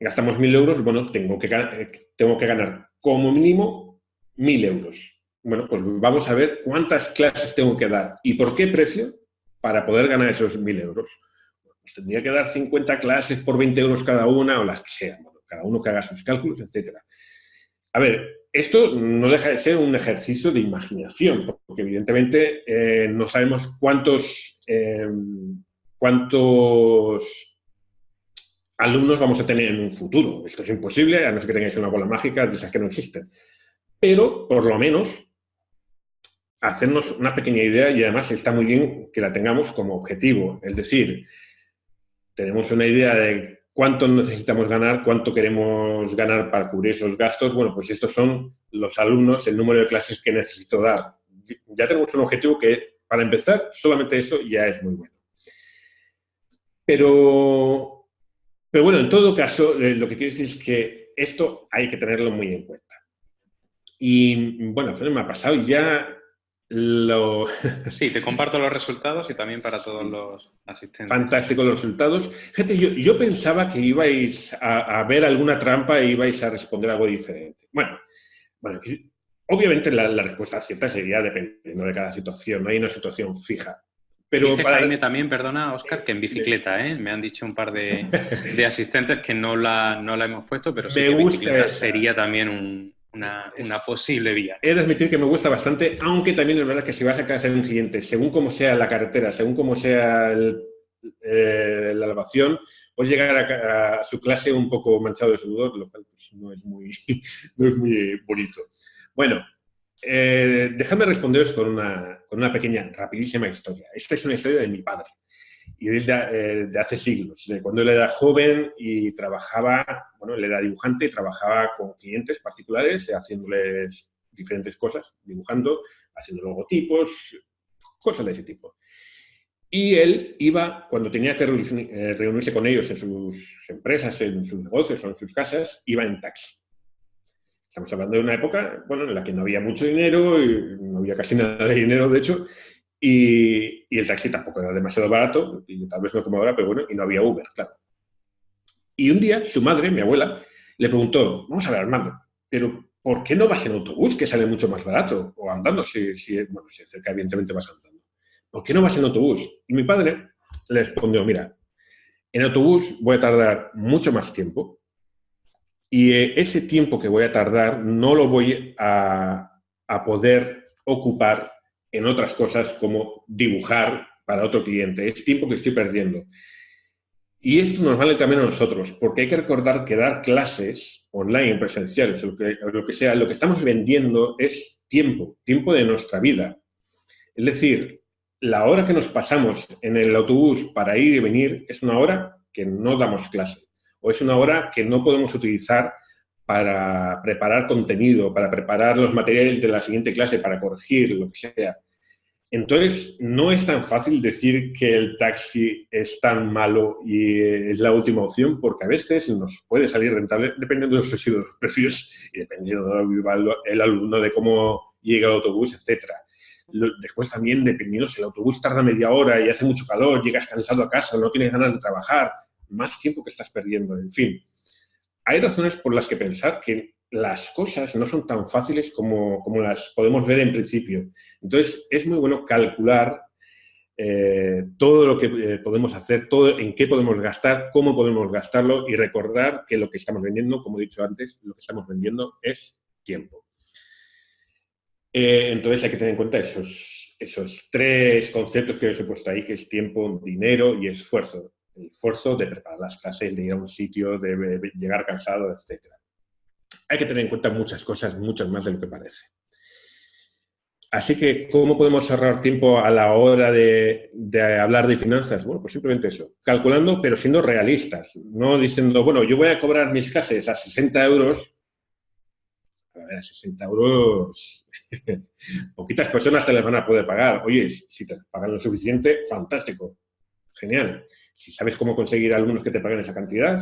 gastamos 1.000 euros, bueno, tengo que, eh, tengo que ganar como mínimo 1.000 euros. Bueno, pues vamos a ver cuántas clases tengo que dar y por qué precio para poder ganar esos 1.000 euros. Pues tendría que dar 50 clases por 20 euros cada una o las que sean, uno que haga sus cálculos, etc. A ver, esto no deja de ser un ejercicio de imaginación, porque evidentemente eh, no sabemos cuántos, eh, cuántos alumnos vamos a tener en un futuro. Esto es imposible, a no ser que tengáis una bola mágica de esas que no existen. Pero, por lo menos, hacernos una pequeña idea y además está muy bien que la tengamos como objetivo. Es decir, tenemos una idea de cuánto necesitamos ganar, cuánto queremos ganar para cubrir esos gastos. Bueno, pues estos son los alumnos, el número de clases que necesito dar. Ya tenemos un objetivo que, para empezar, solamente eso ya es muy bueno. Pero, pero bueno, en todo caso, eh, lo que quiero decir es que esto hay que tenerlo muy en cuenta. Y bueno, me ha pasado ya lo...
Sí, te comparto los resultados y también para todos los asistentes.
Fantástico los resultados. Gente, yo, pensaba que ibais a, ver alguna trampa e ibais a responder algo diferente. Bueno, bueno obviamente la, respuesta cierta sería dependiendo de cada situación, no hay una situación fija.
Pero Dice para... también, perdona, Oscar, que en bicicleta, ¿eh? Me han dicho un par de, asistentes que no la, no la hemos puesto, pero sí Me que gusta sería también un, una, posible vía.
He de admitir que me gusta bastante, aunque también es verdad que si vas a casa en un siguiente, según como sea la carretera, según como sea eh, la elevación, puedes llegar a, su clase un poco manchado de sudor, lo cual pues, no, es muy, muy bonito. Bueno, eh, dejadme responderos con una, con una pequeña, rapidísima historia. Esta es una historia de mi padre y desde eh, de hace siglos, de cuando él era joven y trabajaba, bueno, él era dibujante y trabajaba con clientes particulares haciéndoles diferentes cosas, dibujando, haciendo logotipos, cosas de ese tipo. Y él iba, cuando tenía que eh, reunirse con ellos en sus empresas, en sus negocios o en sus casas, iba en taxi. Estamos hablando de una época bueno, en la que no había mucho dinero, y no había casi nada de dinero, de hecho, y, el taxi tampoco era demasiado barato, y tal vez no como ahora, pero bueno, y no había Uber, claro. Y un día su madre, mi abuela, le preguntó, vamos a ver, Armando, pero ¿por qué no vas en autobús, que sale mucho más barato? O andando, si, si, bueno, si cerca evidentemente vas andando. ¿Por qué no vas en autobús? Y mi padre le respondió, mira, en autobús voy a tardar mucho más tiempo y eh, ese tiempo que voy a tardar no lo voy a, a poder ocupar en otras cosas como dibujar para otro cliente. Es tiempo que estoy perdiendo. Y esto nos vale también a nosotros, porque hay que recordar que dar clases online, presenciales, lo que, lo que sea, lo que estamos vendiendo es tiempo, tiempo de nuestra vida. Es decir, la hora que nos pasamos en el autobús para ir y venir es una hora que no damos clase, o es una hora que no podemos utilizar para preparar contenido, para preparar los materiales de la siguiente clase, para corregir, lo que sea. Entonces, no es tan fácil decir que el taxi es tan malo y es la última opción, porque a veces nos puede salir rentable dependiendo de los precios y dependiendo del alumno, de cómo llega el autobús, etc. Después también, dependiendo si el autobús tarda media hora y hace mucho calor, llegas cansado a casa, no tienes ganas de trabajar, más tiempo que estás perdiendo, en fin hay razones por las que pensar que las cosas no son tan fáciles como, las podemos ver en principio. Entonces, es muy bueno calcular eh, todo lo que eh, podemos hacer, todo en qué podemos gastar, cómo podemos gastarlo y recordar que lo que estamos vendiendo, como he dicho antes, lo que estamos vendiendo es tiempo. Eh, entonces hay que tener en cuenta esos, esos tres conceptos que os he puesto ahí, que es tiempo, dinero y esfuerzo el esfuerzo de preparar las clases, de ir a un sitio, de llegar cansado, etc. Hay que tener en cuenta muchas cosas, muchas más de lo que parece. Así que, ¿cómo podemos ahorrar tiempo a la hora de, hablar de finanzas? Bueno, pues simplemente eso, calculando, pero siendo realistas, no diciendo, bueno, yo voy a cobrar mis clases a 60 euros. A ver, a 60 euros, poquitas personas te las van a poder pagar. Oye, si te pagan lo suficiente, fantástico, genial. Si sabes cómo conseguir alumnos que te paguen esa cantidad,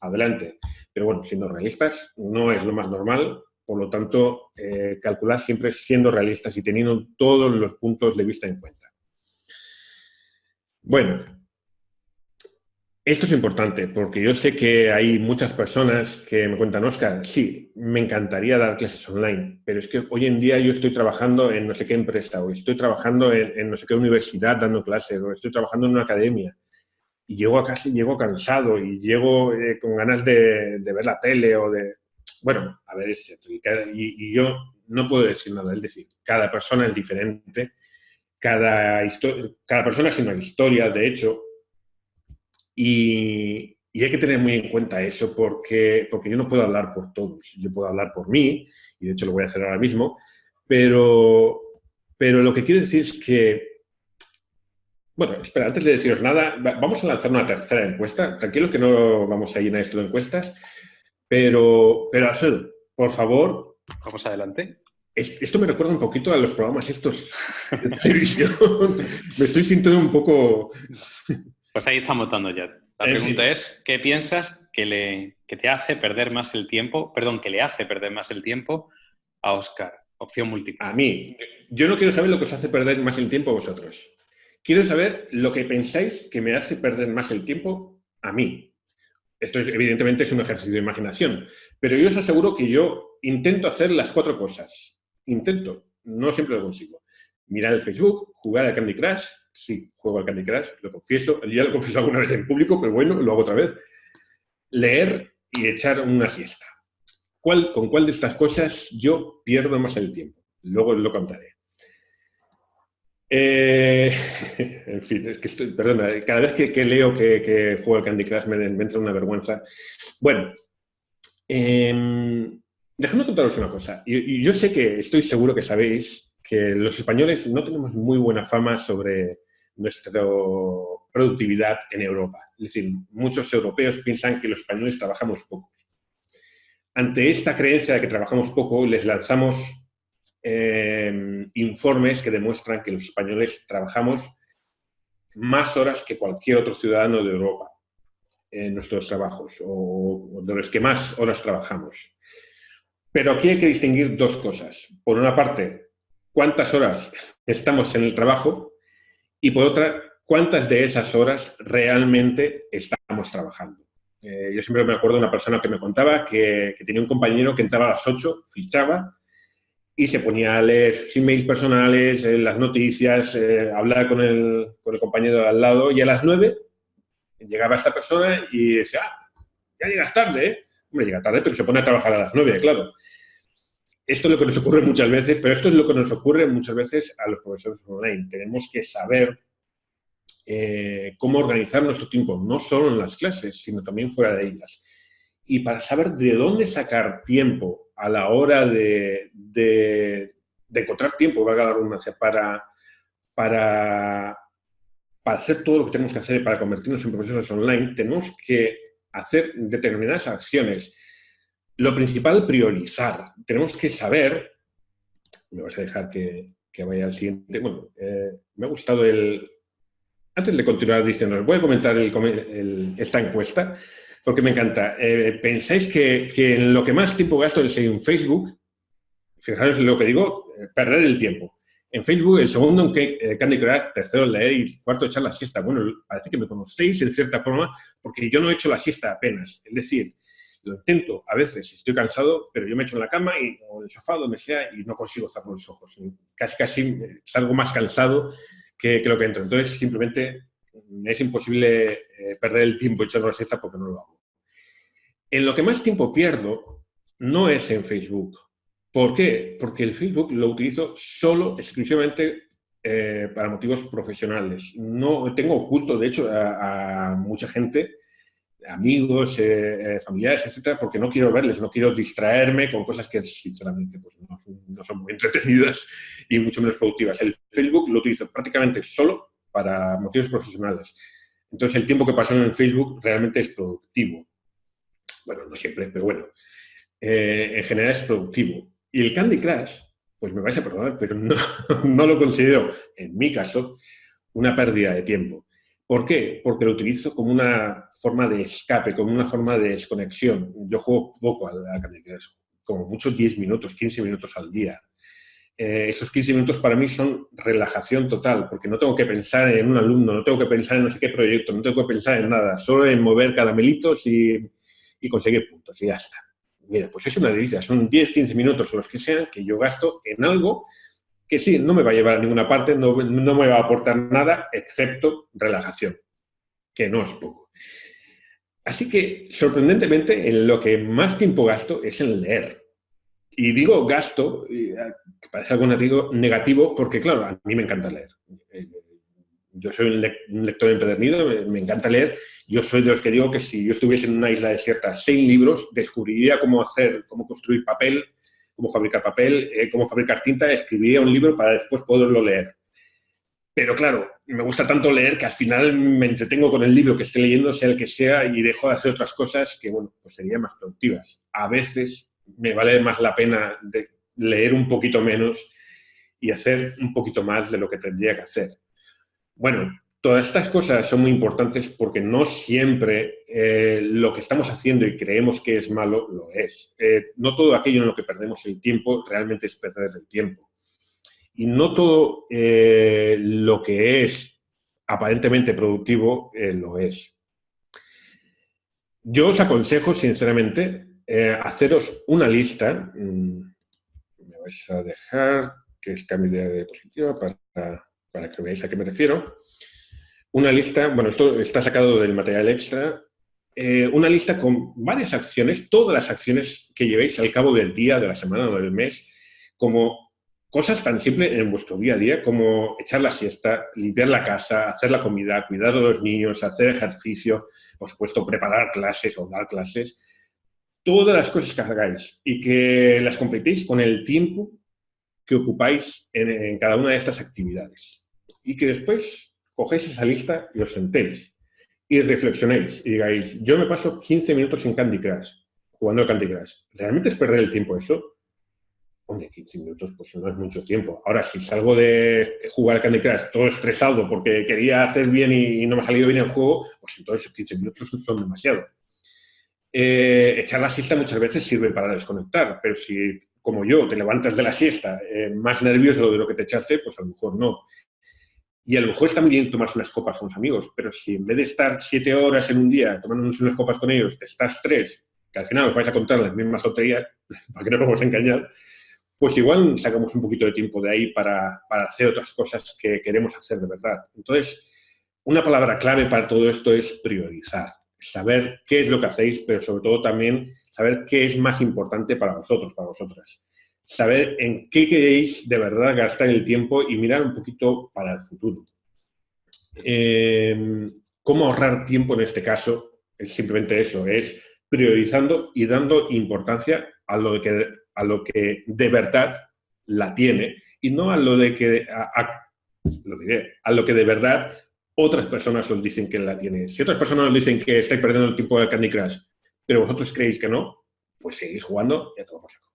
adelante. Pero bueno, siendo realistas, no es lo más normal. Por lo tanto, eh, calcular siempre siendo realistas y teniendo todos los puntos de vista en cuenta. Bueno, Esto es importante porque yo sé que hay muchas personas que me cuentan, Oscar, sí, me encantaría dar clases online, pero es que hoy en día yo estoy trabajando en no sé qué empresa o estoy trabajando en, no sé qué universidad dando clases o estoy trabajando en una academia y llego a casa y llego cansado y llego eh, con ganas de, ver la tele o de... Bueno, a ver, es cierto. Y, y, yo no puedo decir nada, es decir, cada persona es diferente, cada, cada persona es una historia, de hecho, y, hay que tener muy en cuenta eso porque, porque yo no puedo hablar por todos. Yo puedo hablar por mí, y de hecho lo voy a hacer ahora mismo, pero, pero lo que quiero decir es que... Bueno, espera, antes de deciros nada, vamos a lanzar una tercera encuesta. Tranquilos que no vamos a llenar esto de encuestas, pero, pero Alfredo, por favor...
Vamos adelante.
Esto me recuerda un poquito a los programas estos de televisión. me estoy sintiendo un poco...
Pues ahí estamos dando ya. La pregunta es, ¿qué piensas que, le, te hace perder más el tiempo, perdón, que le hace perder más el tiempo a Oscar? Opción múltiple.
A mí. Yo no quiero saber lo que os hace perder más el tiempo a vosotros. Quiero saber lo que pensáis que me hace perder más el tiempo a mí. Esto evidentemente es un ejercicio de imaginación, pero yo os aseguro que yo intento hacer las cuatro cosas. Intento, no siempre lo consigo. Mirar el Facebook, jugar al Candy Crush, sí, juego al Candy Crush, lo confieso, ya lo confieso alguna vez en público, pero bueno, lo hago otra vez. Leer y echar una siesta. ¿Cuál, ¿Con cuál de estas cosas yo pierdo más el tiempo? Luego lo contaré. Eh, en fin, es que estoy, perdona, cada vez que, leo que, juego al Candy Crush me, entra una vergüenza. Bueno, eh, déjame contaros una cosa. y yo sé que estoy seguro que sabéis que los españoles no tenemos muy buena fama sobre nuestra productividad en Europa. Es decir, muchos europeos piensan que los españoles trabajamos poco. Ante esta creencia de que trabajamos poco, les lanzamos eh, informes que demuestran que los españoles trabajamos más horas que cualquier otro ciudadano de Europa en nuestros trabajos, o de los que más horas trabajamos. Pero aquí hay que distinguir dos cosas. Por una parte, cuántas horas estamos en el trabajo y por otra, cuántas de esas horas realmente estamos trabajando. Eh, yo siempre me acuerdo de una persona que me contaba que, tenía un compañero que entraba a las 8, fichaba y se ponía a leer sus emails personales, eh, las noticias, eh, hablar con el, con el compañero de al lado y a las 9 llegaba esta persona y decía, ah, ya llegas tarde, ¿eh? Hombre, llega tarde, pero se pone a trabajar a las 9, claro esto es lo que nos ocurre muchas veces, pero esto es lo que nos ocurre muchas veces a los profesores online. Tenemos que saber eh, cómo organizar nuestro tiempo, no solo en las clases, sino también fuera de ellas. Y para saber de dónde sacar tiempo a la hora de, encontrar tiempo, valga la redundancia, para, para, para hacer todo lo que tenemos que hacer para convertirnos en profesores online, tenemos que hacer determinadas acciones lo principal, priorizar. Tenemos que saber, me vas a dejar que, vaya al siguiente, bueno, eh, me ha gustado el... Antes de continuar diciendo, voy a comentar esta encuesta, porque me encanta. Eh, ¿Pensáis que, en lo que más tiempo gasto es en Facebook? Fijaros en lo que digo, eh, perder el tiempo. En Facebook, el segundo en Candy Crush, tercero en leer y cuarto echar la siesta. Bueno, parece que me conocéis en cierta forma porque yo no he hecho la siesta apenas. Es decir, lo intento a veces, estoy cansado, pero yo me echo en la cama y, o en el sofá, donde sea, y no consigo cerrar los ojos. Casi, casi salgo más cansado que, lo que entro. Entonces, simplemente es imposible eh, perder el tiempo echando la siesta porque no lo hago. En lo que más tiempo pierdo no es en Facebook. ¿Por qué? Porque el Facebook lo utilizo solo, exclusivamente eh, para motivos profesionales. No tengo oculto, de hecho, a mucha gente amigos, eh, eh, familiares, etcétera, porque no quiero verles, no quiero distraerme con cosas que sinceramente pues, no, son muy entretenidas y mucho menos productivas. El Facebook lo utilizo prácticamente solo para motivos profesionales. Entonces el tiempo que paso en Facebook realmente es productivo. Bueno, no siempre, pero bueno. Eh, en general es productivo. Y el Candy Crush, pues me vais a perdonar, pero no, no lo considero, en mi caso, una pérdida de tiempo. ¿Por qué? Porque lo utilizo como una forma de escape, como una forma de desconexión. Yo juego poco al, Candy Crush, como mucho 10 minutos, 15 minutos al día. eh, esos 15 minutos para mí son relajación total, porque no tengo que pensar en un alumno, no tengo que pensar en no sé qué proyecto, no tengo que pensar en nada, solo en mover caramelitos y, y conseguir puntos y ya está. Mira, pues es una delicia, son 10, 15 minutos o los que sean que yo gasto en algo que sí, no me va a llevar a ninguna parte, no, no me va a aportar nada, excepto relajación, que no es poco. Así que, sorprendentemente, en lo que más tiempo gasto es en leer. Y digo gasto, ah, que parece algo negativo, porque claro, a mí me encanta leer. Eh, yo soy un lector empedernido, me, encanta leer. Yo soy de los que digo que si yo estuviese en una isla desierta sin libros, descubriría cómo hacer, cómo construir papel, cómo fabricar papel, eh, cómo fabricar tinta, escribiría un libro para después poderlo leer. Pero claro, me gusta tanto leer que al final me entretengo con el libro que esté leyendo, sea el que sea, y dejo de hacer otras cosas que, bueno, pues serían más productivas. A veces me vale más la pena de leer un poquito menos y hacer un poquito más de lo que tendría que hacer. Bueno, todas estas cosas son muy importantes porque no siempre eh, lo que estamos haciendo y creemos que es malo lo es. Eh, no todo aquello en lo que perdemos el tiempo realmente es perder el tiempo. Y no todo eh, lo que es aparentemente productivo lo es. Yo os aconsejo, sinceramente, haceros una lista, mm, me vais a dejar que es cambio de diapositiva para, para que veáis a qué me refiero. Una lista, bueno, esto está sacado del material extra, eh, una lista con varias acciones, todas las acciones que llevéis al cabo del día, de la semana o del mes, como cosas tan simples en vuestro día a día como echar la siesta, limpiar la casa, hacer la comida, cuidar de los niños, hacer ejercicio, por supuesto, preparar clases o dar clases, todas las cosas que hagáis y que las completéis con el tiempo que ocupáis en, cada una de estas actividades. Y que después cogéis esa lista y os sentéis y reflexionéis y digáis, yo me paso 15 minutos en Candy Crush, jugando al Candy Crush. ¿Realmente es perder el tiempo eso? Hombre, 15 minutos pues no es mucho tiempo. Ahora, si salgo de jugar al Candy Crush todo estresado porque quería hacer bien y no me ha salido bien el juego, pues entonces esos 15 minutos son demasiado. Eh, echar la siesta muchas veces sirve para desconectar, pero si, como yo, te levantas de la siesta eh, más nervioso de lo que te echaste, pues a lo mejor no. Y a lo mejor está muy bien tomarse unas copas con los amigos, pero si en vez de estar siete horas en un día tomando unas copas con ellos, te estás tres, que al final os vais a contar las mismas tonterías, para que no nos vamos a engañar, pues igual sacamos un poquito de tiempo de ahí para, para hacer otras cosas que queremos hacer de verdad. Entonces, una palabra clave para todo esto es priorizar saber qué es lo que hacéis, pero sobre todo también saber qué es más importante para vosotros, para vosotras. Saber en qué queréis de verdad gastar el tiempo y mirar un poquito para el futuro. Eh, ¿Cómo ahorrar tiempo en este caso? Es simplemente eso, es priorizando y dando importancia a lo que, a lo que de verdad la tiene y no a lo de que, a lo que de verdad otras personas os dicen que la tiene. Si otras personas os dicen que estáis perdiendo el tiempo de Candy Crush, pero vosotros creéis que no, pues seguís jugando y a por saco.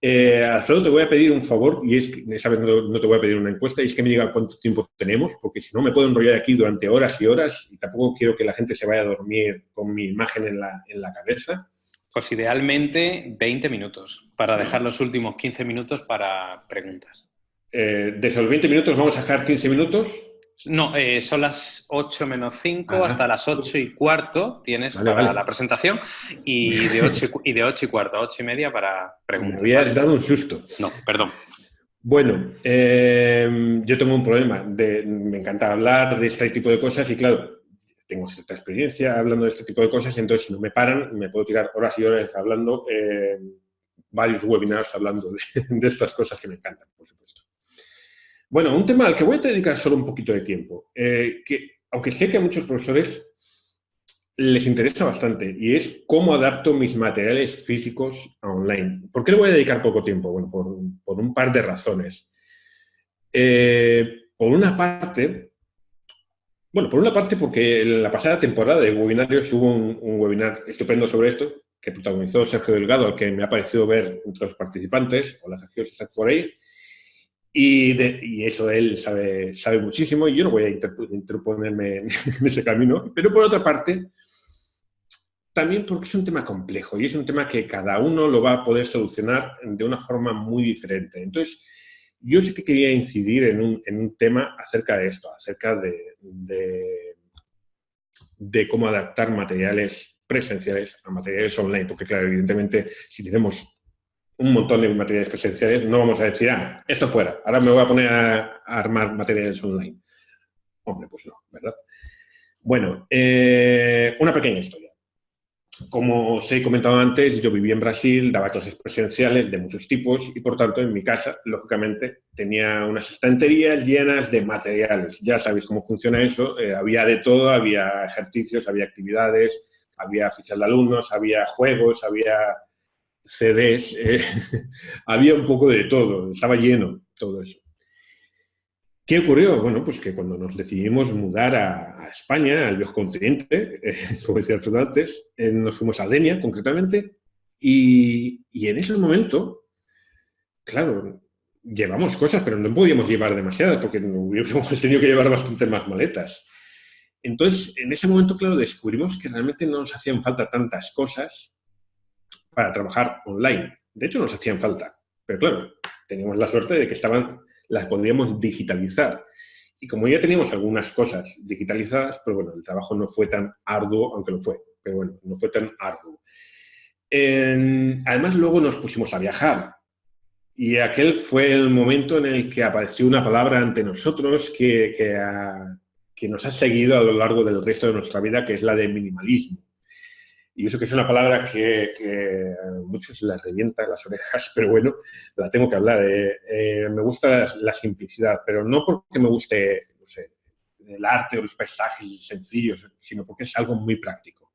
Eh, Alfredo, te voy a pedir un favor, y es que, no, te voy a pedir una encuesta, y es que me diga cuánto tiempo tenemos, porque si no me puedo enrollar aquí durante horas y horas, y tampoco quiero que la gente se vaya a dormir con mi imagen en la, en la cabeza.
Pues idealmente 20 minutos, para dejar los últimos 15 minutos para preguntas.
Eh, de esos 20 minutos vamos a dejar 15 minutos
no, eh, son las 8 menos 5, hasta las 8 y cuarto tienes para la presentación y de, 8 y, de 8 y cuarto a 8 y media para preguntas.
Me habías dado un susto.
No, perdón.
Bueno, eh, yo tengo un problema. De, me encanta hablar de este tipo de cosas y claro, tengo cierta experiencia hablando de este tipo de cosas, entonces si no me paran, me puedo tirar horas y horas hablando, eh, varios webinars hablando de, de estas cosas que me encantan, por supuesto. Bueno, un tema al que voy a dedicar solo un poquito de tiempo, eh, que aunque sé que a muchos profesores les interesa bastante, y es cómo adapto mis materiales físicos a online. ¿Por qué le voy a dedicar poco tiempo? Bueno, por, un par de razones. Eh, por una parte, bueno, por una parte porque en la pasada temporada de webinarios hubo un, webinar estupendo sobre esto, que protagonizó Sergio Delgado, al que me ha parecido ver entre los participantes. Hola Sergio, si estás por ahí. Y, de, y, eso él sabe, sabe muchísimo y yo no voy a interponerme en ese camino. Pero por otra parte, también porque es un tema complejo y es un tema que cada uno lo va a poder solucionar de una forma muy diferente. Entonces, yo sí que quería incidir en un, tema acerca de esto, acerca de, de, cómo adaptar materiales presenciales a materiales online, porque claro, evidentemente, si tenemos un montón de materiales presenciales, no vamos a decir, ah, esto fuera, ahora me voy a poner a, armar materiales online. Hombre, pues no, ¿verdad? Bueno, eh, una pequeña historia. Como os he comentado antes, yo vivía en Brasil, daba clases presenciales de muchos tipos y, por tanto, en mi casa, lógicamente, tenía unas estanterías llenas de materiales. Ya sabéis cómo funciona eso. Eh, había de todo, había ejercicios, había actividades, había fichas de alumnos, había juegos, había CDs, eh, había un poco de todo, estaba lleno todo eso. ¿Qué ocurrió? Bueno, pues que cuando nos decidimos mudar a, España, al viejo continente, eh, como decía Alfredo antes, eh, nos fuimos a Denia, concretamente, y, en ese momento, claro, llevamos cosas, pero no podíamos llevar demasiadas, porque hubiéramos tenido que llevar bastante más maletas. Entonces, en ese momento, claro, descubrimos que realmente no nos hacían falta tantas cosas para trabajar online. De hecho, nos hacían falta, pero claro, teníamos la suerte de que estaban las podríamos digitalizar. Y como ya teníamos algunas cosas digitalizadas, pues bueno, el trabajo no fue tan arduo, aunque lo fue, pero bueno, no fue tan arduo. además, luego nos pusimos a viajar. Y aquel fue el momento en el que apareció una palabra ante nosotros que, que nos ha seguido a lo largo del resto de nuestra vida, que es la de minimalismo. Y eso que es una palabra que, a muchos les revienta las orejas, pero bueno, la tengo que hablar. Eh, eh, me gusta la, simplicidad, pero no porque me guste, no sé, el arte o los paisajes sencillos, sino porque es algo muy práctico.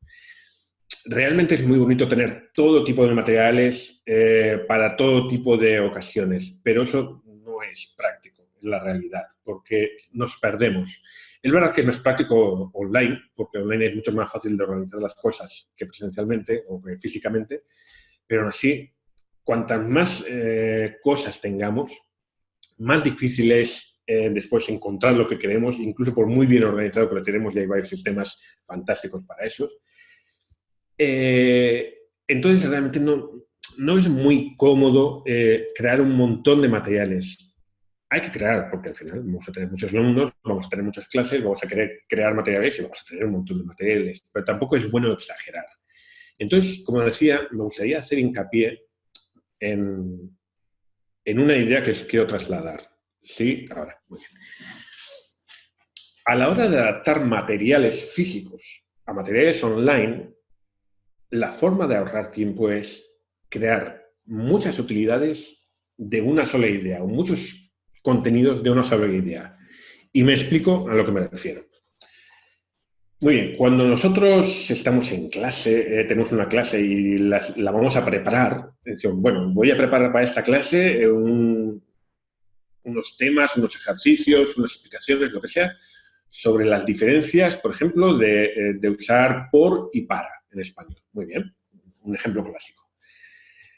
Realmente es muy bonito tener todo tipo de materiales eh, para todo tipo de ocasiones, pero eso no es práctico, es la realidad, porque nos perdemos. Es verdad que es práctico online, porque online es mucho más fácil de organizar las cosas que presencialmente o que físicamente, pero aún así, cuantas más eh, cosas tengamos, más difícil es eh, después encontrar lo que queremos, incluso por muy bien organizado que lo tenemos, ya hay varios sistemas fantásticos para eso. Eh, entonces, realmente no, no es muy cómodo crear un montón de materiales hay que crear, porque al final vamos a tener muchos alumnos, vamos a tener muchas clases, vamos a querer crear materiales y vamos a tener un montón de materiales, pero tampoco es bueno exagerar. Entonces, como decía, me gustaría hacer hincapié en, en una idea que os quiero trasladar. Sí, ahora, muy bien. A la hora de adaptar materiales físicos a materiales online, la forma de ahorrar tiempo es crear muchas utilidades de una sola idea, o muchos contenidos de una idea. Y me explico a lo que me refiero. Muy bien, cuando nosotros estamos en clase, eh, tenemos una clase y la, vamos a preparar, decimos, bueno, voy a preparar para esta clase unos temas, unos ejercicios, unas explicaciones, lo que sea, sobre las diferencias, por ejemplo, de, eh, de usar por y para en español. Muy bien, un ejemplo clásico.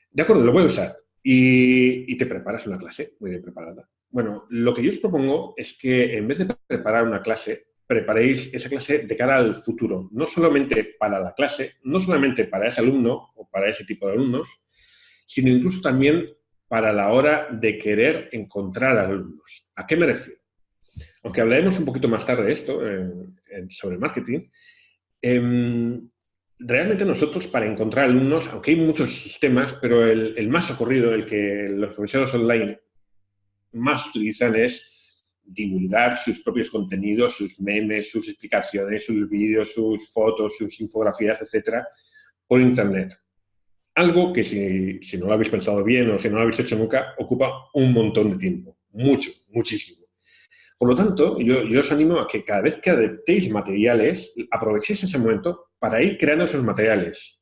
De acuerdo, lo voy a usar. Y, y, te preparas una clase muy bien preparada. Bueno, lo que yo os propongo es que en vez de preparar una clase, preparéis esa clase de cara al futuro, no solamente para la clase, no solamente para ese alumno o para ese tipo de alumnos, sino incluso también para la hora de querer encontrar alumnos. ¿A qué me refiero? Aunque hablaremos un poquito más tarde de esto, sobre marketing, em, realmente nosotros para encontrar alumnos, aunque hay muchos sistemas, pero el, el más ocurrido, el que los profesores online más utilizan es divulgar sus propios contenidos, sus memes, sus explicaciones, sus vídeos, sus fotos, sus infografías, etcétera, por Internet. Algo que si, si, no lo habéis pensado bien o si no lo habéis hecho nunca, ocupa un montón de tiempo. Mucho, muchísimo. Por lo tanto, yo, yo os animo a que cada vez que adaptéis materiales, aprovechéis ese momento para ir creando esos materiales.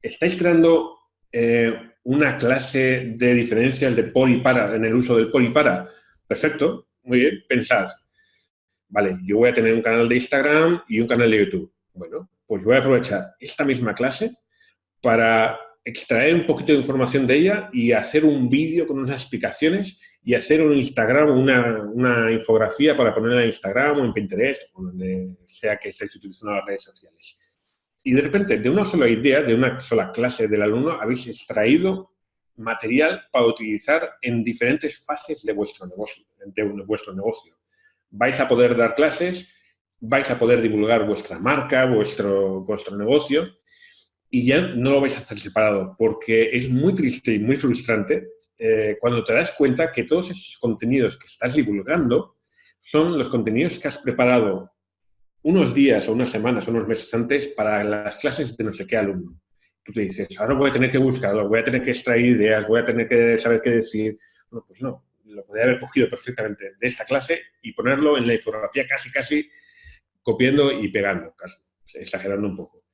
Estáis creando eh, una clase de diferencias de por para en el uso del por para. Perfecto, muy bien, pensad. Vale, yo voy a tener un canal de Instagram y un canal de YouTube. Bueno, pues voy a aprovechar esta misma clase para extraer un poquito de información de ella y hacer un vídeo con unas explicaciones y hacer un Instagram, una, una infografía para ponerla en Instagram o en Pinterest o donde sea que estéis utilizando las redes sociales. Y de repente, de una sola idea, de una sola clase del alumno, habéis extraído material para utilizar en diferentes fases de vuestro negocio. De vuestro negocio. Vais a poder dar clases, vais a poder divulgar vuestra marca, vuestro, vuestro negocio, y ya no lo vais a hacer separado, porque es muy triste y muy frustrante eh, cuando te das cuenta que todos esos contenidos que estás divulgando son los contenidos que has preparado unos días o unas semanas o unos meses antes para las clases de no sé qué alumno. Tú te dices, ahora voy a tener que buscarlo, voy a tener que extraer ideas, voy a tener que saber qué decir. Bueno, pues no, lo podría haber cogido perfectamente de esta clase y ponerlo en la infografía casi, casi copiando y pegando, casi, exagerando un poco.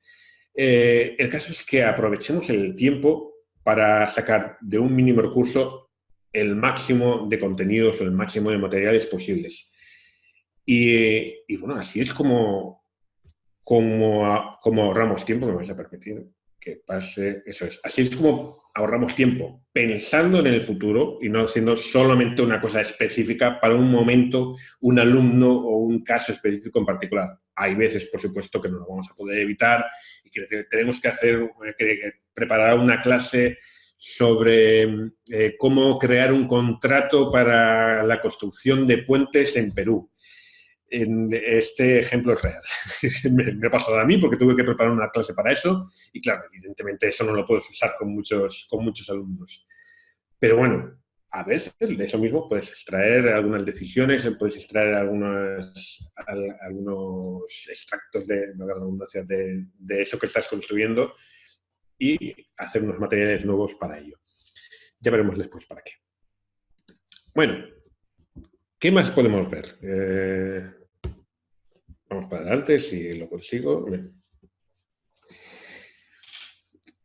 Eh, el caso es que aprovechemos el tiempo para sacar de un mínimo recurso el máximo de contenidos o el máximo de materiales posibles. Y, bueno, así es como, como, ahorramos tiempo, me vais a permitir que pase, eso es, así es como ahorramos tiempo, pensando en el futuro y no haciendo solamente una cosa específica para un momento, un alumno o un caso específico en particular. Hay veces, por supuesto, que no lo vamos a poder evitar y que tenemos que hacer, que preparar una clase sobre eh, cómo crear un contrato para la construcción de puentes en Perú. En este ejemplo es real. me, ha pasado a mí porque tuve que preparar una clase para eso y claro, evidentemente eso no lo puedes usar con muchos, con muchos alumnos. Pero bueno, a veces de eso mismo puedes extraer algunas decisiones, puedes extraer algunos, algunos extractos de, de, de eso que estás construyendo y hacer unos materiales nuevos para ello. Ya veremos después para qué. Bueno, ¿qué más podemos ver? Eh, vamos para adelante, si lo consigo.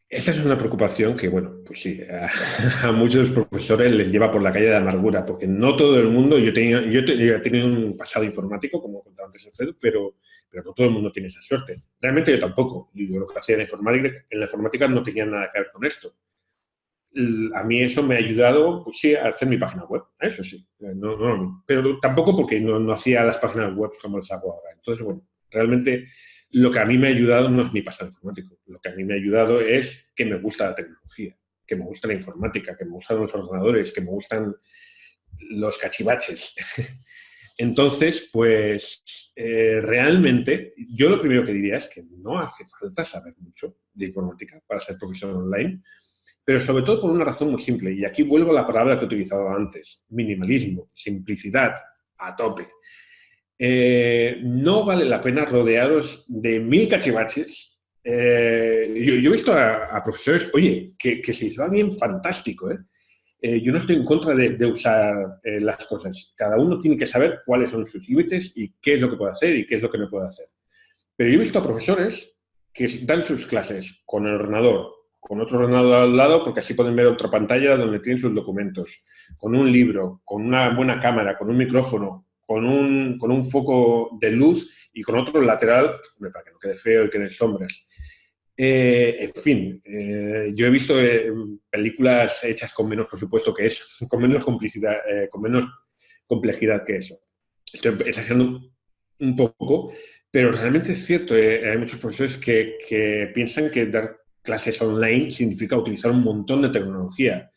Esta es una preocupación que, bueno, pues sí, a, muchos profesores les lleva por la calle de amargura, porque no todo el mundo, yo, tenía, yo, he tenido un pasado informático, como contaba antes Alfredo, pero, pero no todo el mundo tiene esa suerte. Realmente yo tampoco. Yo lo que hacía en la informática, en la informática no tenía nada que ver con esto. A mí eso me ha ayudado, pues sí, a hacer mi página web, eso sí. No, no, pero tampoco porque no, no hacía las páginas web como las hago ahora. Entonces, bueno, realmente lo que a mí me ha ayudado no es mi pasado informático. Lo que a mí me ha ayudado es que me gusta la tecnología, que me gusta la informática, que me gustan los ordenadores, que me gustan los cachivaches. Entonces, pues eh, realmente yo lo primero que diría es que no hace falta saber mucho de informática para ser profesor online, pero sobre todo por una razón muy simple, y aquí vuelvo a la palabra que he utilizado antes, minimalismo, simplicidad, a tope. Eh, no vale la pena rodearos de mil cachivaches. Eh, yo, he visto a, profesores, oye, que, que si va bien, fantástico, ¿eh? yo no estoy en contra de, usar las cosas. Cada uno tiene que saber cuáles son sus límites y qué es lo que puede hacer y qué es lo que no puede hacer. Pero yo he visto a profesores que dan sus clases con el ordenador, con otro ordenador al lado, porque así pueden ver otra pantalla donde tienen sus documentos, con un libro, con una buena cámara, con un micrófono, con un, con un foco de luz y con otro lateral, para que no quede feo y quede sombras. Eh, en fin, eh, yo he visto eh, películas hechas con menos presupuesto que eso, con menos complicidad, con menos complejidad que eso. Estoy exagerando un poco, pero realmente es cierto, hay muchos profesores que, que piensan que dar clases online significa utilizar un montón de tecnología.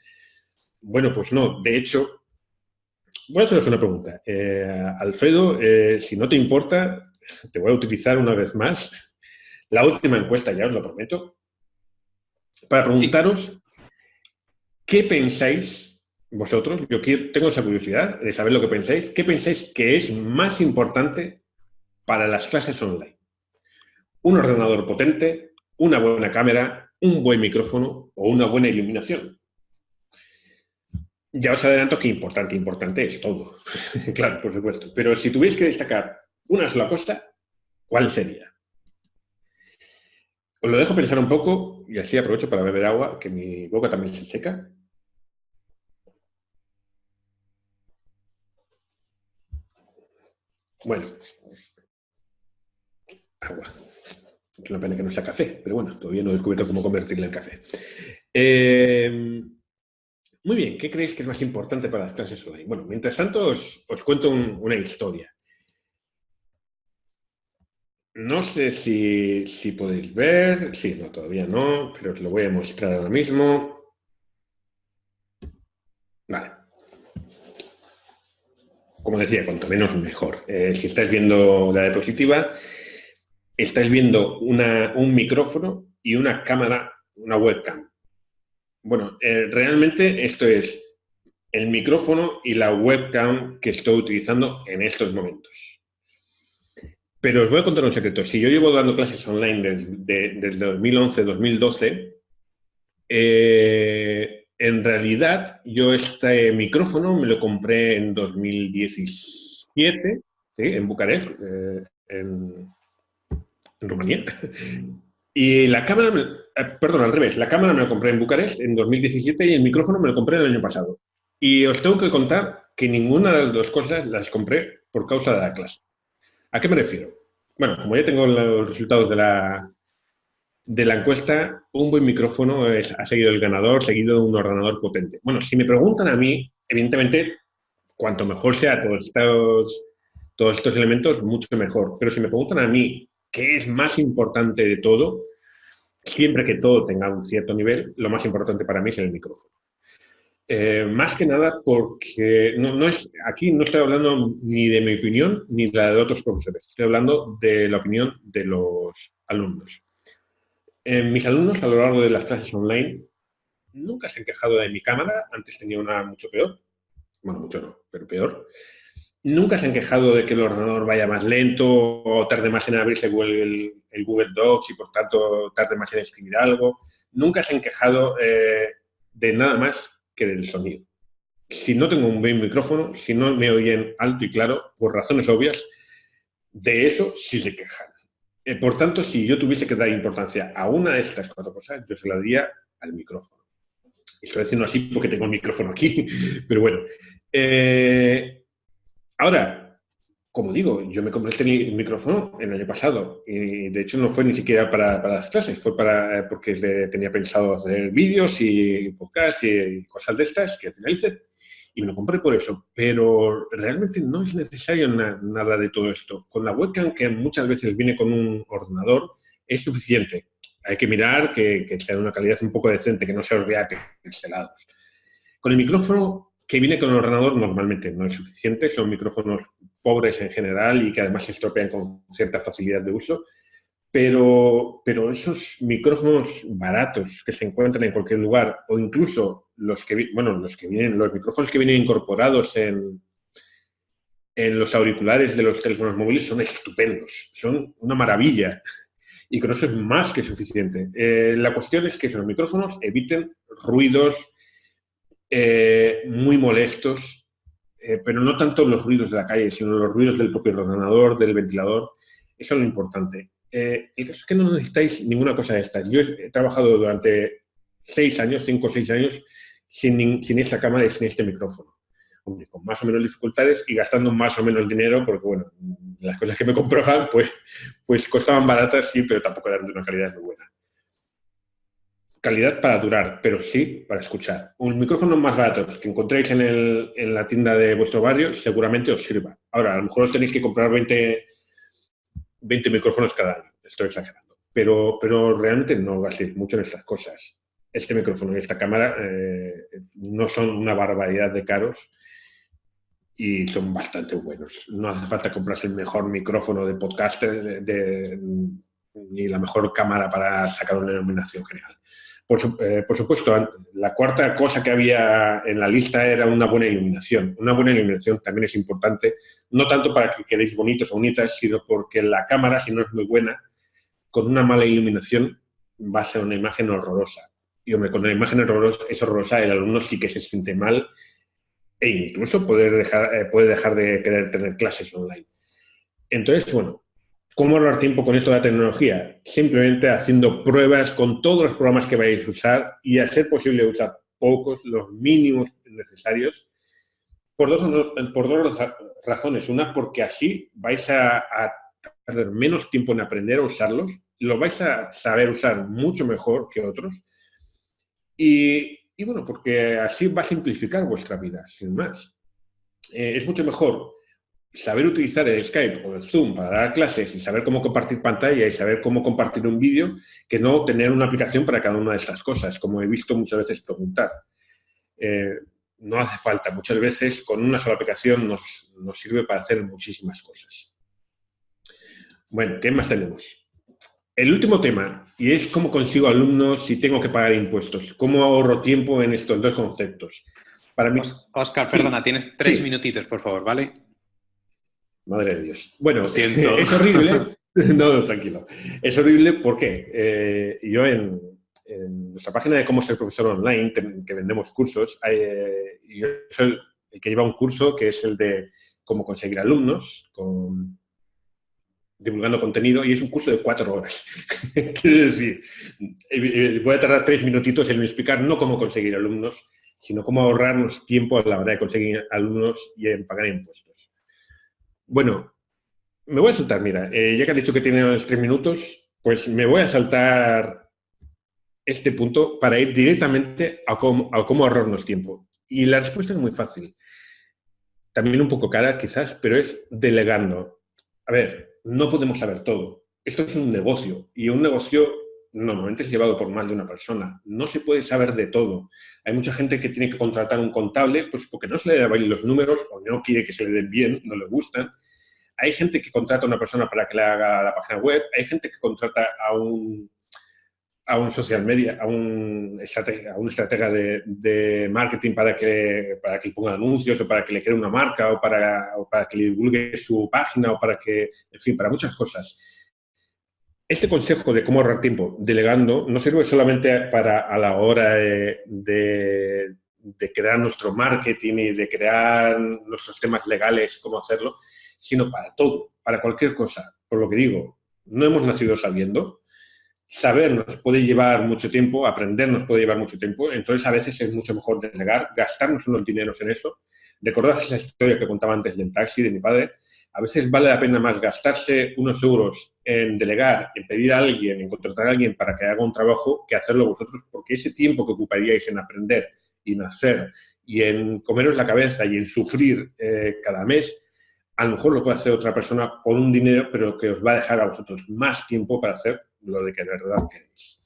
Bueno, pues no. De hecho, voy a haceros una pregunta. Eh, Alfredo, eh, si no te importa, te voy a utilizar una vez más la última encuesta, ya os lo prometo, para preguntaros qué pensáis vosotros, yo tengo esa curiosidad de saber lo que pensáis, qué pensáis que es más importante para las clases online. Un ordenador potente, una buena cámara, un buen micrófono o una buena iluminación. Ya os adelanto que importante, importante es todo. claro, por supuesto. Pero si tuvierais que destacar una sola cosa, ¿cuál sería? Os lo dejo pensar un poco y así aprovecho para beber agua, que mi boca también se seca. Bueno, agua. Es una pena que no sea café, pero bueno, todavía no he descubierto cómo convertirla en café. Eh, muy bien, ¿qué creéis que es más importante para las clases online? Bueno, mientras tanto os, os cuento una historia. No sé si, si podéis ver, sí, no, todavía no, pero os lo voy a mostrar ahora mismo. Vale. Como decía, cuanto menos mejor. Eh, si estáis viendo la diapositiva, estáis viendo un micrófono y una cámara, una webcam. Bueno, eh, realmente esto es el micrófono y la webcam que estoy utilizando en estos momentos. Pero os voy a contar un secreto. Si yo llevo dando clases online desde 2011-2012, eh, en realidad yo este micrófono me lo compré en 2017, en Bucarest, eh, en, Rumanía. Y la cámara, eh, perdón, al revés, la cámara me la compré en Bucarest en 2017 y el micrófono me lo compré el año pasado. Y os tengo que contar que ninguna de las dos cosas las compré por causa de la clase. ¿A qué me refiero? Bueno, como ya tengo los resultados de la, de la encuesta, un buen micrófono es, ha seguido el ganador, seguido de un ordenador potente. Bueno, si me preguntan a mí, evidentemente, cuanto mejor sea todos estos, todos estos elementos, mucho mejor. Pero si me preguntan a mí qué es más importante de todo, siempre que todo tenga un cierto nivel, lo más importante para mí es el micrófono. Eh, más que nada porque no, es, aquí no estoy hablando ni de mi opinión ni de la de otros profesores, estoy hablando de la opinión de los alumnos. mis alumnos a lo largo de las clases online nunca se han quejado de mi cámara, antes tenía una mucho peor, bueno, mucho no, pero peor. Nunca se han quejado de que el ordenador vaya más lento o tarde más en abrirse el, el Google Docs y por tanto tarde más en escribir algo. Nunca se han quejado eh, de nada más que del sonido. Si no tengo un buen micrófono, si no me oyen alto y claro, por razones obvias, de eso sí se quejan. Eh, por tanto, si yo tuviese que dar importancia a una de estas cuatro cosas, yo se la daría al micrófono. Estoy diciendo así porque tengo el micrófono aquí, pero bueno. Eh, ahora, como digo, yo me compré este micrófono el año pasado y de hecho no fue ni siquiera para, las clases, fue para, eh, porque tenía pensado hacer vídeos y podcasts y cosas de estas que al y me lo compré por eso, pero realmente no es necesario nada de todo esto. Con la webcam, que muchas veces viene con un ordenador, es suficiente. Hay que mirar que, que sea de una calidad un poco decente, que no se os vea pixelados. Con el micrófono que viene con el ordenador normalmente no es suficiente, son micrófonos pobres en general y que además se estropean con cierta facilidad de uso, pero, pero esos micrófonos baratos que se encuentran en cualquier lugar o incluso los que, bueno, los que vienen, los micrófonos que vienen incorporados en, en los auriculares de los teléfonos móviles son estupendos, son una maravilla y con eso es más que suficiente. Eh, la cuestión es que esos micrófonos eviten ruidos, eh, muy molestos, eh, pero no tanto los ruidos de la calle, sino los ruidos del propio ordenador, del ventilador. Eso es lo importante. Eh, el caso es que no necesitáis ninguna cosa de estas. Yo he, trabajado durante seis años, cinco o seis años, sin, sin esta cámara y sin este micrófono. con más o menos dificultades y gastando más o menos dinero, porque bueno, las cosas que me compraban pues, pues costaban baratas, sí, pero tampoco eran de una calidad muy buena calidad para durar, pero sí para escuchar. Un micrófono más barato que encontréis en, el, en, la tienda de vuestro barrio seguramente os sirva. Ahora, a lo mejor os tenéis que comprar 20, 20 micrófonos cada año, estoy exagerando. Pero, pero realmente no gastéis mucho en estas cosas. Este micrófono y esta cámara eh, no son una barbaridad de caros y son bastante buenos. No hace falta comprarse el mejor micrófono de podcaster de, ni la mejor cámara para sacar una iluminación general. Eh, por, supuesto, la cuarta cosa que había en la lista era una buena iluminación. Una buena iluminación también es importante, no tanto para que quedéis bonitos o bonitas, sino porque la cámara, si no es muy buena, con una mala iluminación va a ser una imagen horrorosa. Y hombre, con una imagen horrorosa, es horrorosa, el alumno sí que se siente mal e incluso dejar, eh, puede dejar de querer tener clases online. Entonces, bueno, ¿Cómo ahorrar tiempo con esto de la tecnología? Simplemente haciendo pruebas con todos los programas que vais a usar y a ser posible usar pocos, los mínimos necesarios, por dos, por dos razones. Una, porque así vais a, perder menos tiempo en aprender a usarlos, lo vais a saber usar mucho mejor que otros y, bueno, porque así va a simplificar vuestra vida, sin más. Eh, es mucho mejor saber utilizar el Skype o el Zoom para dar clases y saber cómo compartir pantalla y saber cómo compartir un vídeo que no tener una aplicación para cada una de estas cosas, como he visto muchas veces preguntar. Eh, no hace falta. Muchas veces con una sola aplicación nos, nos sirve para hacer muchísimas cosas. Bueno, ¿qué más tenemos? El último tema, y es cómo consigo alumnos si tengo que pagar impuestos. ¿Cómo ahorro tiempo en estos dos conceptos?
Para mí... Oscar, perdona, tienes tres minutitos, por favor, ¿vale?
Madre de Dios. Bueno, siento. es horrible. no, tranquilo. Es horrible porque eh, yo en, nuestra página de cómo ser profesor online, que vendemos cursos, eh, yo soy el que lleva un curso que es el de cómo conseguir alumnos, con, divulgando contenido, y es un curso de cuatro horas. Quiero decir, eh, voy a tardar tres minutitos en explicar no cómo conseguir alumnos, sino cómo ahorrarnos tiempo a la hora de conseguir alumnos y en pagar impuestos. Bueno, me voy a saltar, mira, eh, ya que has dicho que tienes tres minutos, pues me voy a saltar este punto para ir directamente a cómo, a cómo ahorrarnos tiempo. Y la respuesta es muy fácil. También un poco cara, quizás, pero es delegando. A ver, no podemos saber todo. Esto es un negocio y un negocio normalmente es llevado por más de una persona. No se puede saber de todo. Hay mucha gente que tiene que contratar un contable pues porque no se le dan los números o no quiere que se le den bien, no le gustan. Hay gente que contrata a una persona para que le haga la página web. Hay gente que contrata a un, a un social media, a un estratega, a un estratega de, marketing para que, para que ponga anuncios o para que le cree una marca o para, para que le divulgue su página o para que, en fin, para muchas cosas este consejo de cómo ahorrar tiempo delegando no sirve solamente para a la hora de, crear nuestro marketing y de crear nuestros temas legales, cómo hacerlo, sino para todo, para cualquier cosa. Por lo que digo, no hemos nacido sabiendo. Saber nos puede llevar mucho tiempo, aprender nos puede llevar mucho tiempo, entonces a veces es mucho mejor delegar, gastarnos unos dineros en eso. Recordad esa historia que contaba antes del taxi de mi padre, a veces vale la pena más gastarse unos euros en delegar, en pedir a alguien, en contratar a alguien para que haga un trabajo, que hacerlo vosotros, porque ese tiempo que ocuparíais en aprender y en hacer y en comeros la cabeza y en sufrir eh, cada mes, a lo mejor lo puede hacer otra persona por un dinero, pero que os va a dejar a vosotros más tiempo para hacer lo de que de verdad queréis.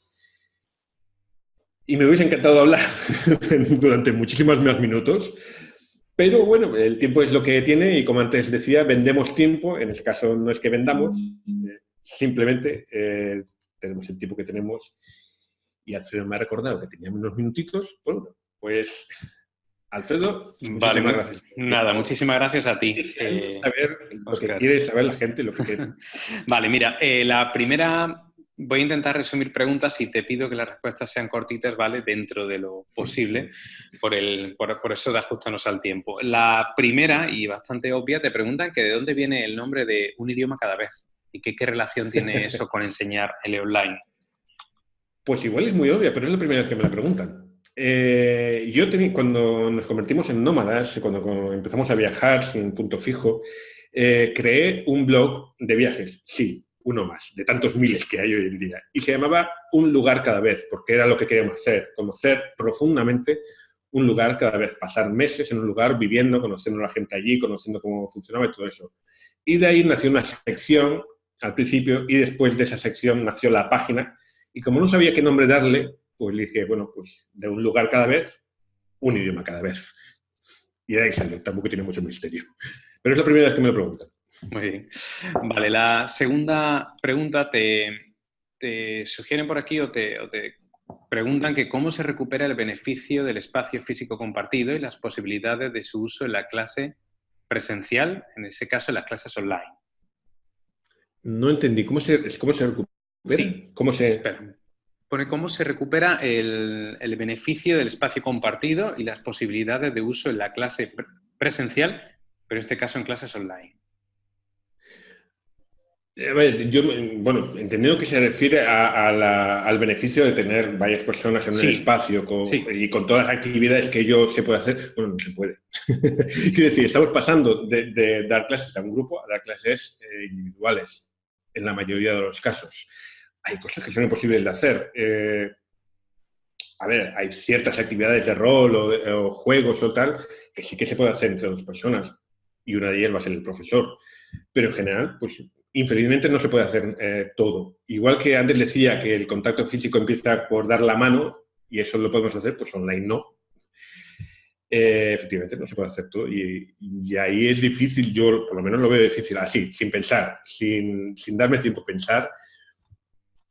Y me hubiese encantado hablar durante muchísimos más minutos, pero bueno, el tiempo es lo que tiene y como antes decía, vendemos tiempo, en este caso no es que vendamos, eh, simplemente eh, tenemos el tiempo que tenemos y Alfredo me ha recordado que teníamos unos minutitos, bueno, pues Alfredo,
vale, gracias. Nada, muchísimas gracias a ti.
Eh, saber lo que quiere saber la gente, lo que quiere.
vale, mira, la primera voy a intentar resumir preguntas y te pido que las respuestas sean cortitas, ¿vale? Dentro de lo posible, por, el, por, eso de ajustarnos al tiempo. La primera, y bastante obvia, te preguntan que de dónde viene el nombre de un idioma cada vez y qué relación tiene eso con enseñar el online.
Pues igual es muy obvia, pero es la primera vez que me la preguntan. Eh, yo cuando nos convertimos en nómadas, cuando, empezamos a viajar sin punto fijo, eh, creé un blog de viajes, sí, uno más, de tantos miles que hay hoy en día. Y se llamaba Un lugar cada vez, porque era lo que queríamos hacer, conocer profundamente un lugar cada vez, pasar meses en un lugar viviendo, conociendo a la gente allí, conociendo cómo funcionaba y todo eso. Y de ahí nació una sección al principio y después de esa sección nació la página. Y como no sabía qué nombre darle, pues le dije, bueno, pues de un lugar cada vez, un idioma cada vez. Y de ahí salió, tampoco tiene mucho misterio. Pero es la primera vez que me lo preguntan.
Muy bien. Vale, la segunda pregunta te, te sugieren por aquí o te, preguntan que cómo se recupera el beneficio del espacio físico compartido y las posibilidades de su uso en la clase presencial, en ese caso en las clases online.
No entendí. ¿Cómo se, cómo se recupera?
Sí. ¿Cómo se... Pone cómo se recupera el, el, beneficio del espacio compartido y las posibilidades de uso en la clase presencial, pero en este caso en clases online.
Yo, bueno, entendiendo que se refiere al beneficio de tener varias personas en un espacio y con todas las actividades que yo se puede hacer, bueno, no se puede. Quiero decir, estamos pasando de, dar clases a un grupo a dar clases eh, individuales, en la mayoría de los casos. Hay cosas que son imposibles de hacer. Eh, a ver, hay ciertas actividades de rol o, o juegos o tal que sí que se puede hacer entre dos personas y una de ellas va a ser el profesor. Pero en general, pues infelizmente no se puede hacer eh, todo. Igual que antes decía que el contacto físico empieza por dar la mano, y eso lo podemos hacer, pues online no. eh, efectivamente no se puede hacer todo. Y, ahí es difícil, yo por lo menos lo veo difícil así, sin pensar, sin, sin darme tiempo a pensar.